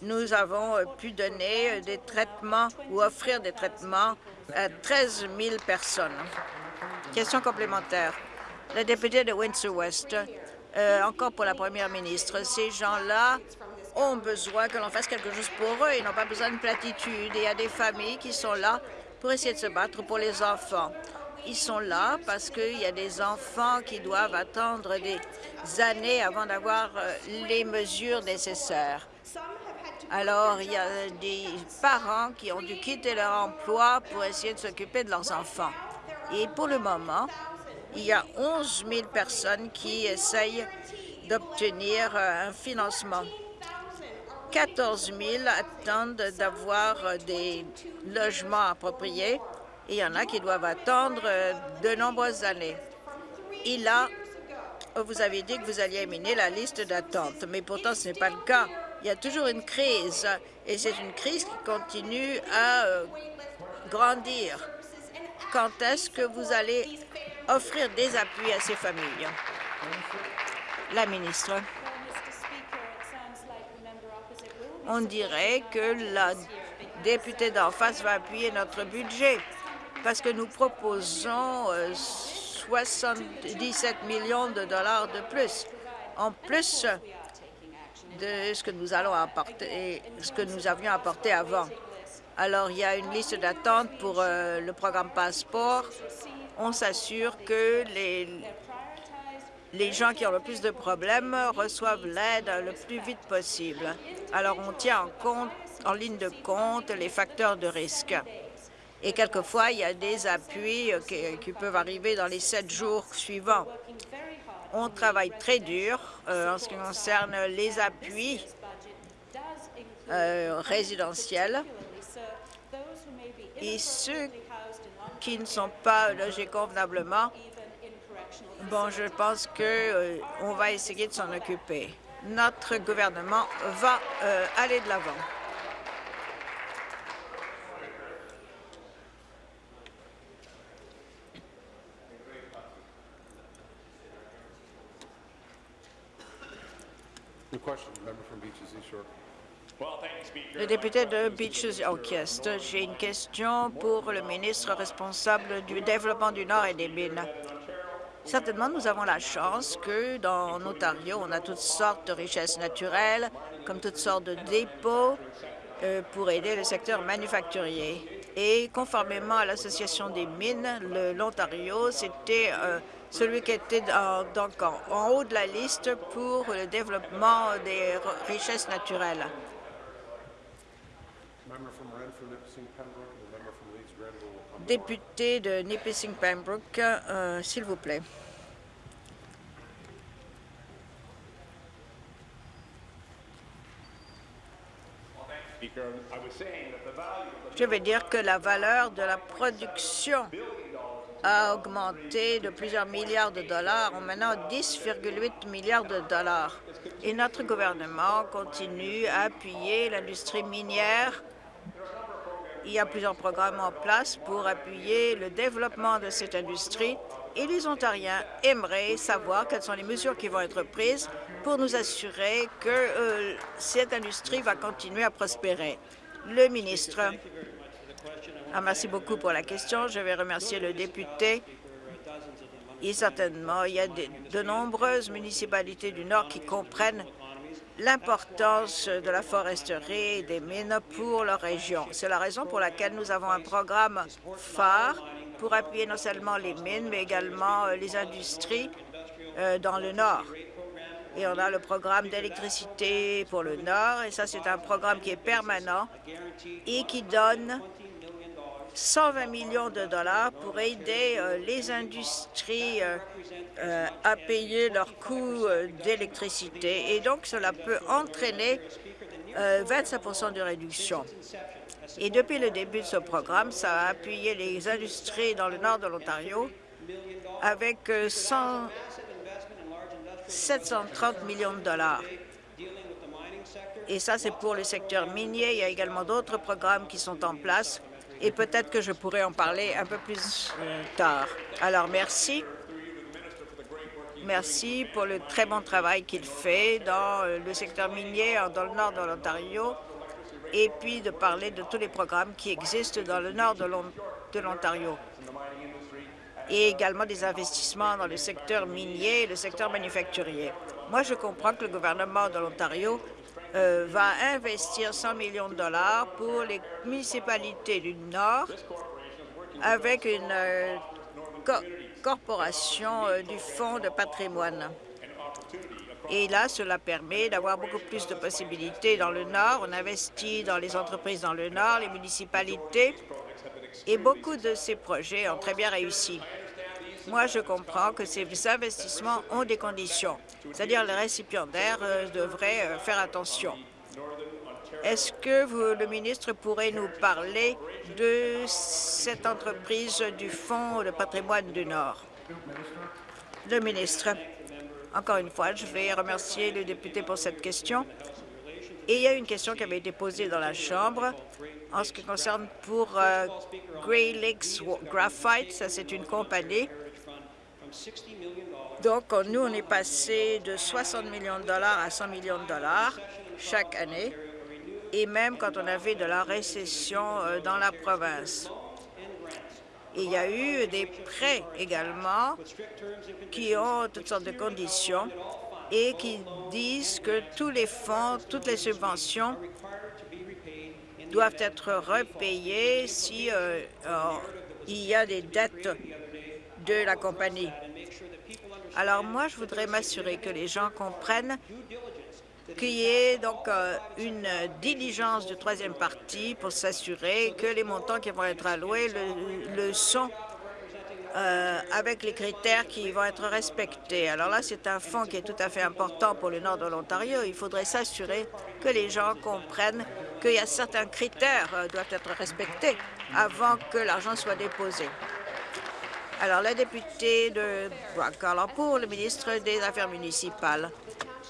nous avons euh, pu donner euh, des traitements ou offrir des traitements à 13 000 personnes. Question complémentaire. La députée de Windsor-West, euh, encore pour la première ministre, ces gens-là ont besoin que l'on fasse quelque chose pour eux. Ils n'ont pas besoin de platitude. il y a des familles qui sont là pour essayer de se battre pour les enfants. Ils sont là parce qu'il y a des enfants qui doivent attendre des années avant d'avoir les mesures nécessaires. Alors, il y a des parents qui ont dû quitter leur emploi pour essayer de s'occuper de leurs enfants. Et pour le moment, il y a 11 000 personnes qui essayent d'obtenir euh, un financement. 14 000 attendent d'avoir des logements appropriés il y en a qui doivent attendre euh, de nombreuses années. Et là, vous avez dit que vous alliez éliminer la liste d'attente, mais pourtant ce n'est pas le cas. Il y a toujours une crise, et c'est une crise qui continue à euh, grandir. Quand est-ce que vous allez offrir des appuis à ces familles? La ministre. On dirait que la députée d'en face va appuyer notre budget parce que nous proposons 77 euh, millions de dollars de plus, en plus de ce que nous allons apporter, ce que nous avions apporté avant. Alors, il y a une liste d'attente pour euh, le programme Passeport. On s'assure que les, les gens qui ont le plus de problèmes reçoivent l'aide le plus vite possible. Alors, on tient en compte, en ligne de compte, les facteurs de risque. Et quelquefois, il y a des appuis euh, qui, peuvent arriver dans les sept jours suivants. On travaille très dur euh, en ce qui concerne les appuis euh, résidentiels. Et ceux qui ne sont pas logés convenablement, bon, je pense qu'on va essayer de s'en occuper. Notre gouvernement va aller de l'avant. Le député de Beaches Oakest, j'ai une question pour le ministre responsable du développement du Nord et des mines. Certainement, nous avons la chance que dans Ontario, on a toutes sortes de richesses naturelles, comme toutes sortes de dépôts euh, pour aider le secteur manufacturier. Et conformément à l'Association des mines, l'Ontario, c'était euh, celui qui était donc en, haut de la liste pour le développement des richesses naturelles. Député de Nipissing Pembroke, euh, s'il vous plaît. Je veux dire que la valeur de la production a augmenté de plusieurs milliards de dollars, en maintenant 10,8 milliards de dollars. Et notre gouvernement continue à appuyer l'industrie minière. Il y a plusieurs programmes en place pour appuyer le développement de cette industrie et les Ontariens aimeraient savoir quelles sont les mesures qui vont être prises pour nous assurer que euh, cette industrie va continuer à prospérer. Le ministre. Ah, merci beaucoup pour la question. Je vais remercier le député. Et certainement, il y a de, nombreuses municipalités du Nord qui comprennent l'importance de la foresterie et des mines pour leur région. C'est la raison pour laquelle nous avons un programme phare pour appuyer non seulement les mines, mais également euh, les industries euh, dans le Nord. Et on a le programme d'électricité pour le Nord, et ça, c'est un programme qui est permanent et qui donne 120 millions de dollars pour aider euh, les industries à payer leurs coûts d'électricité. Et donc, cela peut entraîner 25% de réduction. Et depuis le début de ce programme, ça a appuyé les industries dans le nord de l'Ontario avec 730 euh, millions de dollars. Et ça, c'est pour le secteur minier. Il y a également d'autres programmes qui sont en place et peut-être que je pourrais en parler un peu plus euh, tard. Alors, merci. Merci pour le très bon travail qu'il fait dans euh, le secteur minier dans le nord de l'Ontario et puis de parler de tous les programmes qui existent dans le nord de l'Ontario et également des investissements dans le secteur minier et le secteur manufacturier. Moi, je comprends que le gouvernement de l'Ontario euh, va investir 100 millions de dollars pour les municipalités du Nord avec une euh, corporation euh, du Fonds de patrimoine. Et là, cela permet d'avoir beaucoup plus de possibilités dans le Nord. On investit dans les entreprises dans le Nord, les municipalités, et beaucoup de ces projets ont très bien réussi. Moi, je comprends que ces investissements ont des conditions, c'est-à-dire les récipiendaires euh, devraient euh, faire attention. Est-ce que vous, le ministre pourrait nous parler de cette entreprise du Fonds de patrimoine du Nord? Le ministre. Encore une fois, je vais remercier le député pour cette question. Et il y a une question qui avait été posée dans la Chambre en ce qui concerne pour euh, Grey Lakes Graphite. Ça, c'est une compagnie. Donc, nous, on est passé de 60 millions de dollars à 100 millions de dollars chaque année, et même quand on avait de la récession euh, dans la province. Il y a eu des prêts également qui ont toutes sortes de conditions et qui disent que tous les fonds, toutes les subventions doivent être repayées si euh, euh, il y a des dettes de la compagnie. Alors moi, je voudrais m'assurer que les gens comprennent qu'il y ait donc euh, une diligence de troisième partie pour s'assurer que les montants qui vont être alloués le, sont euh, avec les critères qui vont être respectés. Alors là, c'est un fonds qui est tout à fait important pour le nord de l'Ontario. Il faudrait s'assurer que les gens comprennent qu'il y a certains critères qui euh, doivent être respectés avant que l'argent soit déposé. Alors, la députée de alors pour le ministre des Affaires municipales.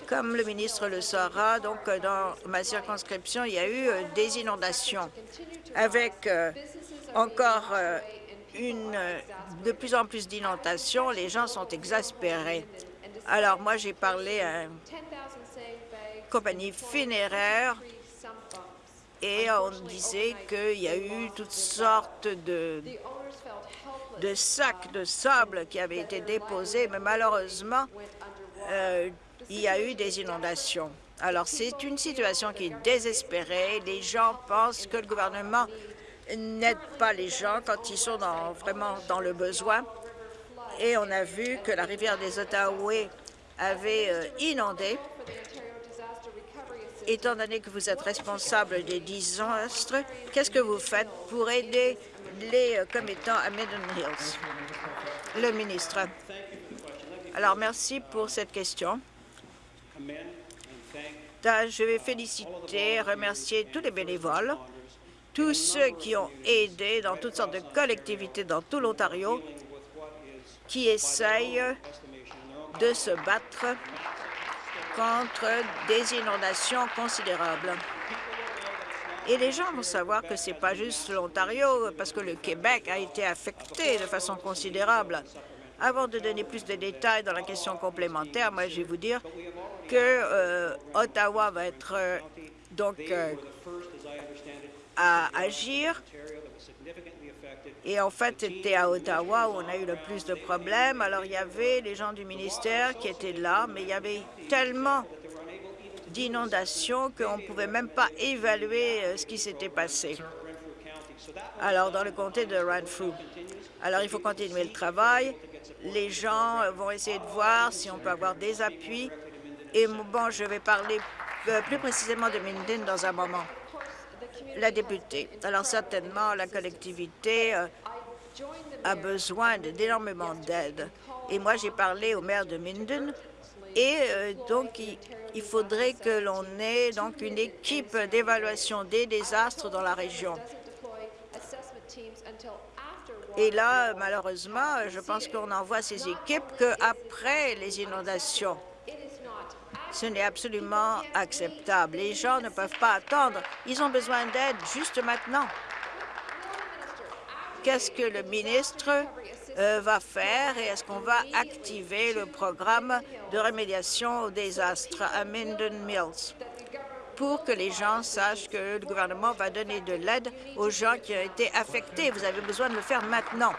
Comme le ministre le saura, donc dans ma circonscription, il y a eu euh, des inondations avec euh, encore euh, une, de plus en plus d'inondations. Les gens sont exaspérés. Alors moi, j'ai parlé à une compagnie funéraire et on disait qu'il y a eu toutes sortes de, de sacs de sable qui avaient été déposés, mais malheureusement, il y a eu des inondations. Alors, c'est une situation qui est désespérée. Les gens pensent que le gouvernement n'aide pas les gens quand ils sont vraiment dans le besoin. Et on a vu que la rivière des Ottawa avait euh, inondé. Étant donné que vous êtes responsable des désastres, qu'est-ce que vous faites pour aider les euh, commettants à Midden Hills? Le ministre. Alors, merci pour cette question. Je vais féliciter, remercier tous les bénévoles, tous ceux qui ont aidé dans toutes sortes de collectivités dans tout l'Ontario, qui essayent de se battre contre des inondations considérables. Et les gens vont savoir que ce n'est pas juste l'Ontario, parce que le Québec a été affecté de façon considérable. Avant de donner plus de détails dans la question complémentaire, moi, je vais vous dire que euh, Ottawa va être euh, donc euh, à agir. Et en fait, c'était à Ottawa où on a eu le plus de problèmes. Alors, il y avait les gens du ministère qui étaient là, mais il y avait tellement d'inondations qu'on ne pouvait même pas évaluer ce qui s'était passé. Alors, dans le comté de Renfrew. Alors, il faut continuer le travail. Les gens vont essayer de voir si on peut avoir des appuis. Et bon, je vais parler euh, plus précisément de Minden dans un moment. La députée. Alors, certainement, la collectivité euh, a besoin d'énormément d'aide. Et moi, j'ai parlé au maire de Minden et euh, donc, il, faudrait que l'on ait donc une équipe d'évaluation des désastres dans la région. Et là, malheureusement, je pense qu'on envoie ces équipes qu'après les inondations. Ce n'est absolument acceptable. Les gens ne peuvent pas attendre. Ils ont besoin d'aide juste maintenant. Qu'est-ce que le ministre va faire et est-ce qu'on va activer le programme de remédiation aux désastres à Minden Mills pour que les gens sachent que le gouvernement va donner de l'aide aux gens qui ont été affectés. Vous avez besoin de le faire maintenant.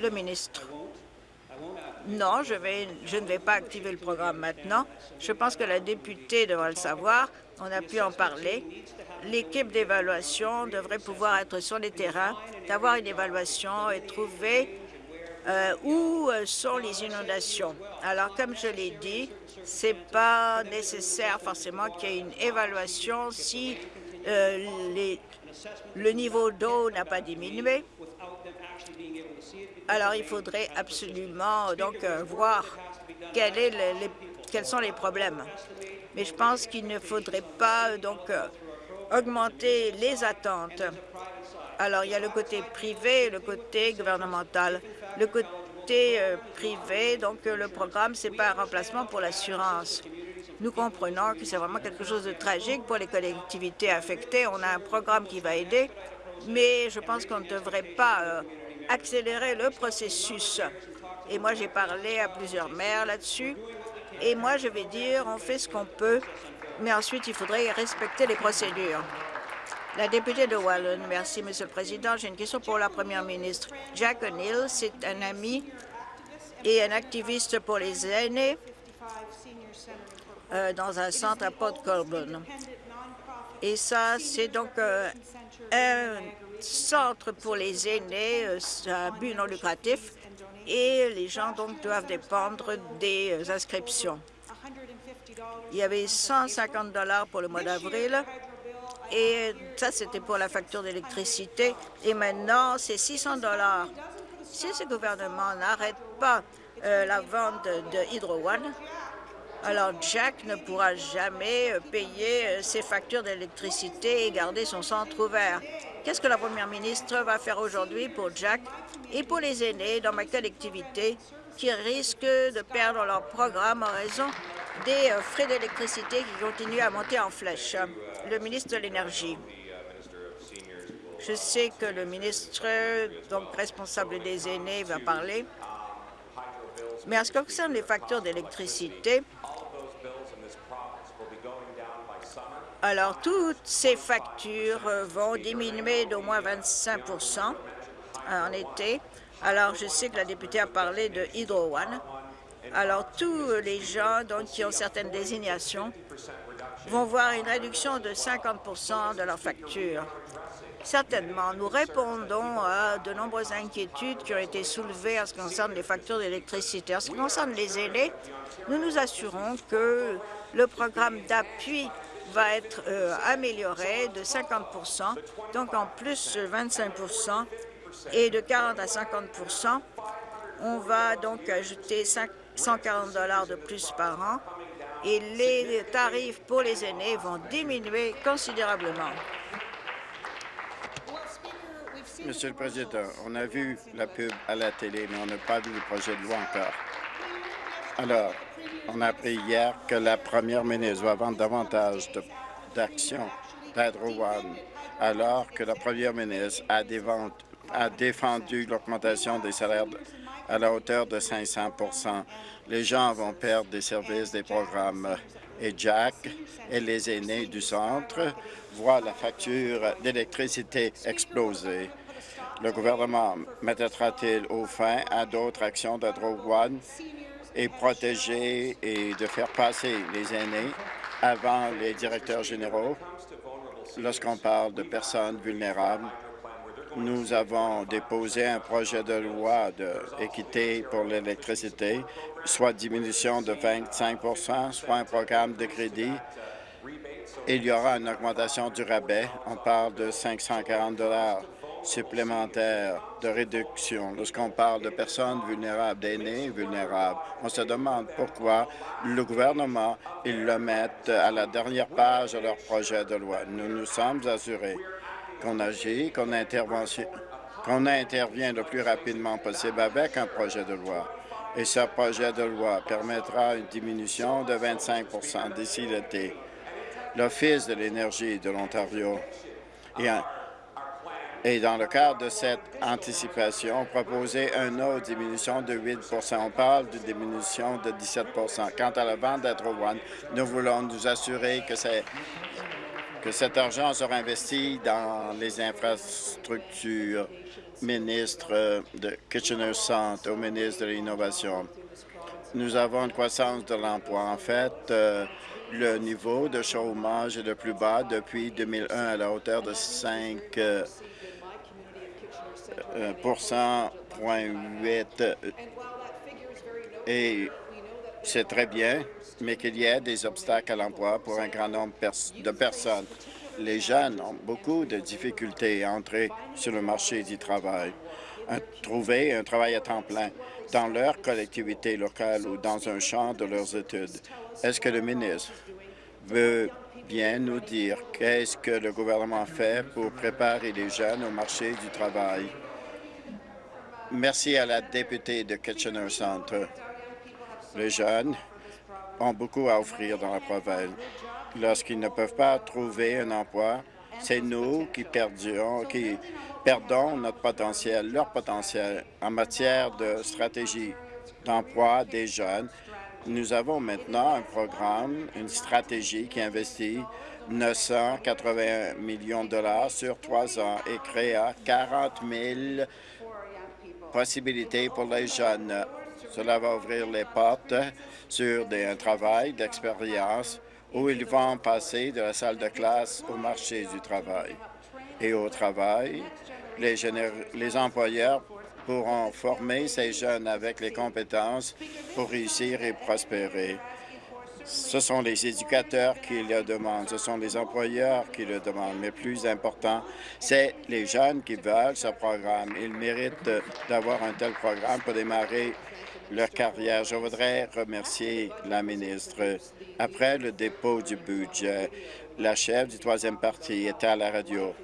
Le ministre. Non, je, je ne vais pas activer le programme maintenant. Je pense que la députée devrait le savoir. On a pu en parler l'équipe d'évaluation devrait pouvoir être sur les terrains, d'avoir une évaluation et trouver euh, où euh, sont les inondations. Alors, comme je l'ai dit, ce n'est pas nécessaire forcément qu'il y ait une évaluation si euh, le niveau d'eau n'a pas diminué. Alors, il faudrait absolument donc voir quels sont les problèmes. Mais je pense qu'il ne faudrait pas donc augmenter les attentes. Alors, il y a le côté privé et le côté gouvernemental. Le côté euh, privé, donc euh, le programme, ce n'est pas un remplacement pour l'assurance. Nous comprenons que c'est vraiment quelque chose de tragique pour les collectivités affectées. On a un programme qui va aider, mais je pense qu'on ne devrait pas euh, accélérer le processus. Et moi, j'ai parlé à plusieurs maires là-dessus. Et moi, je vais dire, on fait ce qu'on peut mais ensuite, il faudrait respecter les procédures. La députée de Wallon, merci, Monsieur le Président. J'ai une question pour la Première ministre. Jack O'Neill, c'est un ami et un activiste pour les aînés euh, dans un centre à Port Colborne. Et ça, c'est donc euh, un centre pour les aînés, euh, un but non lucratif, et les gens donc doivent dépendre des inscriptions. Il y avait 150 dollars pour le mois d'avril. Et ça, c'était pour la facture d'électricité. Et maintenant, c'est 600 dollars. Si ce gouvernement n'arrête pas euh, la vente de Hydro One, alors Jack ne pourra jamais euh, payer euh, ses factures d'électricité et garder son centre ouvert. Qu'est-ce que la première ministre va faire aujourd'hui pour Jack et pour les aînés dans ma collectivité qui risquent de perdre leur programme en raison des euh, frais d'électricité qui continuent à monter en flèche? Le ministre de l'Énergie. Je sais que le ministre donc responsable des aînés va parler. Mais en ce qui concerne les factures d'électricité, alors toutes ces factures vont diminuer d'au moins 25% en été. Alors je sais que la députée a parlé de Hydro One. Alors, tous les gens donc, qui ont certaines désignations vont voir une réduction de 50% de leur facture. Certainement, nous répondons à de nombreuses inquiétudes qui ont été soulevées en ce qui concerne les factures d'électricité. En ce qui concerne les aînés, nous nous assurons que le programme d'appui va être euh, amélioré de 50% donc en plus 25% et de 40 à 50% On va donc ajouter 5 140 dollars de plus par an et les tarifs pour les aînés vont diminuer considérablement. Monsieur le Président, on a vu la pub à la télé, mais on n'a pas vu le projet de loi encore. Alors, on a appris hier que la première ministre va vendre davantage d'actions d'Hydro One, alors que la première ministre a, défendu l'augmentation des salaires à la hauteur de 500% Les gens vont perdre des services, des programmes. Et Jack et les aînés du centre voient la facture d'électricité exploser. Le gouvernement mettra-t-il au fin à d'autres actions de One? Et protéger et de faire passer les aînés avant les directeurs généraux lorsqu'on parle de personnes vulnérables nous avons déposé un projet de loi d'équité pour l'électricité, soit diminution de 25% soit un programme de crédit. Il y aura une augmentation du rabais. On parle de 540 supplémentaires de réduction. Lorsqu'on parle de personnes vulnérables, d'aînés vulnérables, on se demande pourquoi le gouvernement, ils le mettent à la dernière page de leur projet de loi. Nous nous sommes assurés qu'on agit, qu'on intervient le plus rapidement possible avec un projet de loi. Et ce projet de loi permettra une diminution de 25% d'ici l'été. L'Office de l'énergie de l'Ontario et dans le cadre de cette anticipation, proposé une autre diminution de 8% On parle d'une diminution de 17% Quant à la vente d'Hydro nous voulons nous assurer que, cet argent sera investi dans les infrastructures. Ministre de Kitchener-Centre, au ministre de l'Innovation. Nous avons une croissance de l'emploi. En fait, euh, le niveau de chômage est le plus bas depuis 2001 à la hauteur de 5 euh, et c'est très bien, mais qu'il y ait des obstacles à l'emploi pour un grand nombre de personnes. Les jeunes ont beaucoup de difficultés à entrer sur le marché du travail, à trouver un travail à temps plein dans leur collectivité locale ou dans un champ de leurs études. Est-ce que le ministre veut bien nous dire qu'est-ce que le gouvernement fait pour préparer les jeunes au marché du travail? Merci à la députée de Kitchener Centre. Les jeunes ont beaucoup à offrir dans la province. Lorsqu'ils ne peuvent pas trouver un emploi, c'est nous qui, qui perdons notre potentiel, leur potentiel en matière de stratégie d'emploi des jeunes. Nous avons maintenant un programme, une stratégie qui investit 981 millions de dollars sur trois ans et créa 40 000 possibilités pour les jeunes. Cela va ouvrir les portes sur des, un travail d'expérience où ils vont passer de la salle de classe au marché du travail. Et au travail, les, les employeurs pourront former ces jeunes avec les compétences pour réussir et prospérer. Ce sont les éducateurs qui le demandent, ce sont les employeurs qui le demandent, mais plus important, c'est les jeunes qui veulent ce programme. Ils méritent d'avoir un tel programme pour démarrer leur carrière. Je voudrais remercier la ministre. Après le dépôt du budget, la chef du troisième parti était à la radio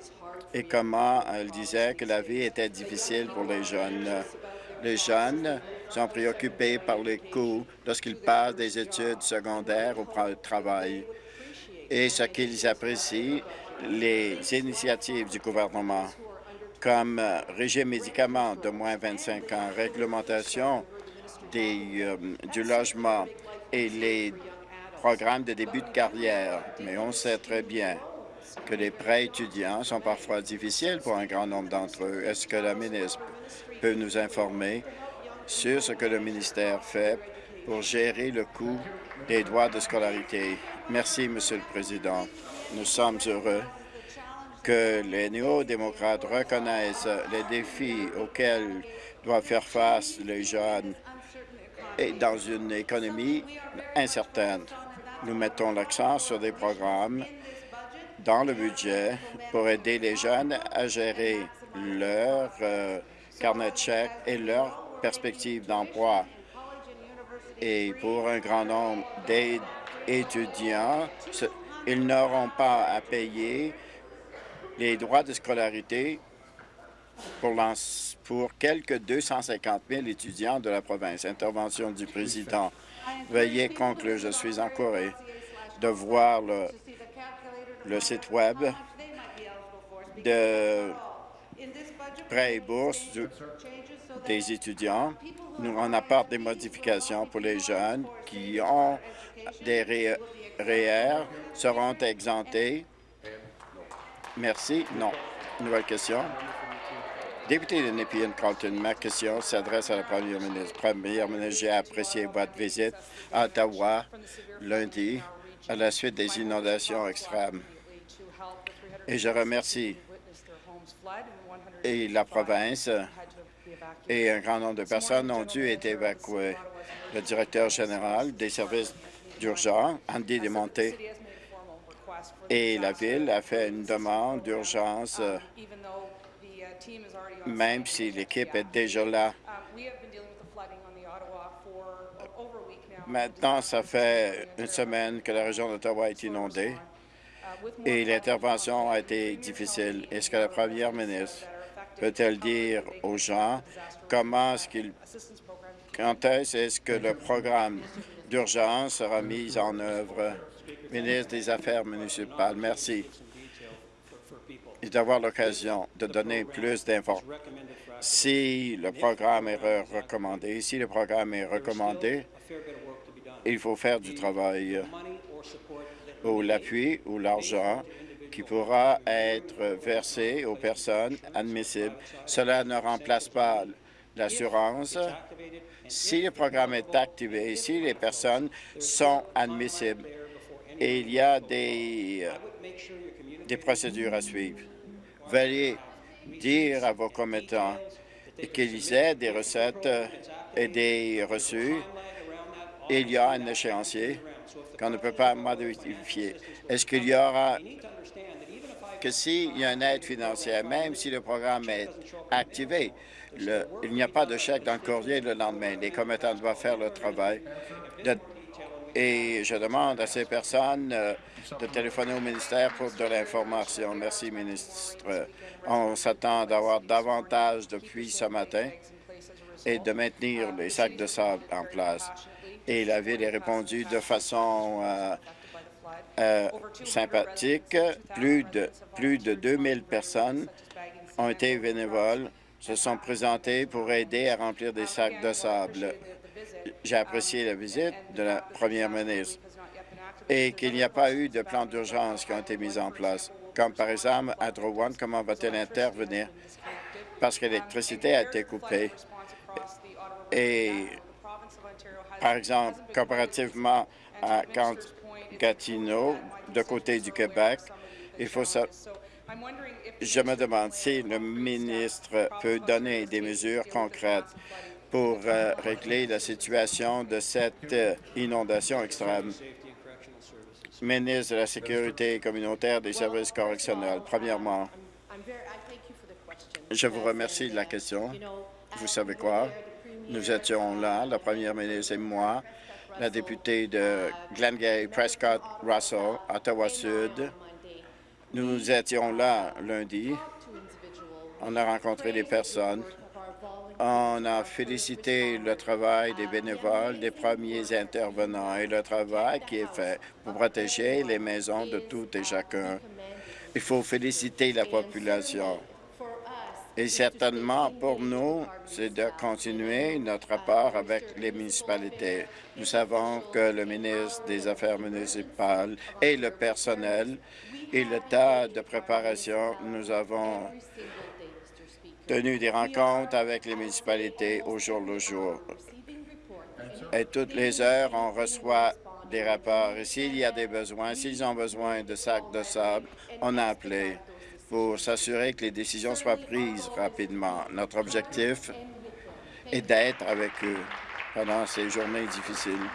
et comment elle disait que la vie était difficile pour les jeunes. Les jeunes sont préoccupés par les coûts lorsqu'ils passent des études secondaires au travail et ce qu'ils apprécient, les initiatives du gouvernement, comme régime médicaments de moins 25 ans, réglementation euh, du logement et les programmes de début de carrière. Mais on sait très bien que les prêts étudiants sont parfois difficiles pour un grand nombre d'entre eux. Est-ce que la ministre peut nous informer sur ce que le ministère fait pour gérer le coût des droits de scolarité. Merci, Monsieur le Président. Nous sommes heureux que les néo-démocrates reconnaissent les défis auxquels doivent faire face les jeunes et dans une économie incertaine. Nous mettons l'accent sur des programmes dans le budget pour aider les jeunes à gérer leur euh, chèques et leurs perspectives d'emploi. Et pour un grand nombre d'étudiants, ils n'auront pas à payer les droits de scolarité pour, pour quelques 250 000 étudiants de la province. Intervention du président. Veuillez conclure. Je suis encouragé de voir le, le site Web de prêts et bourses des étudiants. Nous, on apporte des modifications pour les jeunes qui ont des REER, seront exemptés. Merci. Non. Nouvelle question. Député de Nepean-Carlton, ma question s'adresse à la première ministre. Première ministre, j'ai apprécié votre visite à Ottawa lundi à la suite des inondations extrêmes. Et je remercie et la province et un grand nombre de personnes ont dû être évacuées. Le directeur général des services d'urgence, Andy Desmonté, et la Ville a fait une demande d'urgence, même si l'équipe est déjà là. Maintenant, ça fait une semaine que la région d'Ottawa est inondée et l'intervention a été difficile. Est-ce que la première ministre peut-elle dire aux gens comment est-ce est-ce que le programme d'urgence sera mis en œuvre? Ministre des Affaires municipales, merci. D'avoir l'occasion de donner plus d'informations. Si le programme est recommandé, si le programme est recommandé, il faut faire du travail ou l'appui ou l'argent qui pourra être versé aux personnes admissibles. Cela ne remplace pas l'assurance. Si le programme est activé, si les personnes sont admissibles, et il y a des, des procédures à suivre. Veuillez dire à vos commettants qu'ils aient des recettes et des reçus. Il y a un échéancier qu'on ne peut pas modifier. Est-ce qu'il y aura que s'il y a une aide financière, même si le programme est activé, il n'y a pas de chèque dans le courrier le lendemain. Les commettants doivent faire le travail. et je demande à ces personnes euh, de téléphoner au ministère pour de l'information. Merci, ministre. On s'attend d'avoir davantage depuis ce matin et de maintenir les sacs de sable en place. Et la Ville a répondu de façon euh, euh, sympathique. Plus de, plus de 2000 personnes ont été bénévoles, se sont présentées pour aider à remplir des sacs de sable. J'ai apprécié la visite de la première ministre et qu'il n'y a pas eu de plan d'urgence qui ont été mis en place, comme par exemple à One, comment va-t-elle intervenir? Parce que l'électricité a été coupée. Et, par exemple, comparativement à Gatineau, de côté du Québec, il faut ça. Je me demande si le ministre peut donner des mesures concrètes pour euh, régler la situation de cette euh, inondation extrême ministre de la Sécurité communautaire des services correctionnels. Premièrement, je vous remercie de la question. Vous savez quoi? Nous étions là, la première ministre et moi, la députée de Glengarry Prescott Russell, Ottawa-Sud. Nous étions là lundi. On a rencontré des personnes on a félicité le travail des bénévoles, des premiers intervenants et le travail qui est fait pour protéger les maisons de tout et chacun. Il faut féliciter la population. Et certainement, pour nous, c'est de continuer notre rapport avec les municipalités. Nous savons que le ministre des Affaires municipales et le personnel et le tas de préparation, nous avons tenu des rencontres avec les municipalités au jour le jour. Et toutes les heures, on reçoit des rapports. S'il y a des besoins, s'ils ont besoin de sacs de sable, on a appelé pour s'assurer que les décisions soient prises rapidement. Notre objectif est d'être avec eux pendant ces journées difficiles.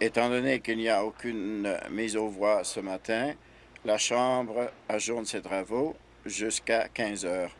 Étant donné qu'il n'y a aucune mise aux voix ce matin, la Chambre ajourne ses travaux jusqu'à 15 heures.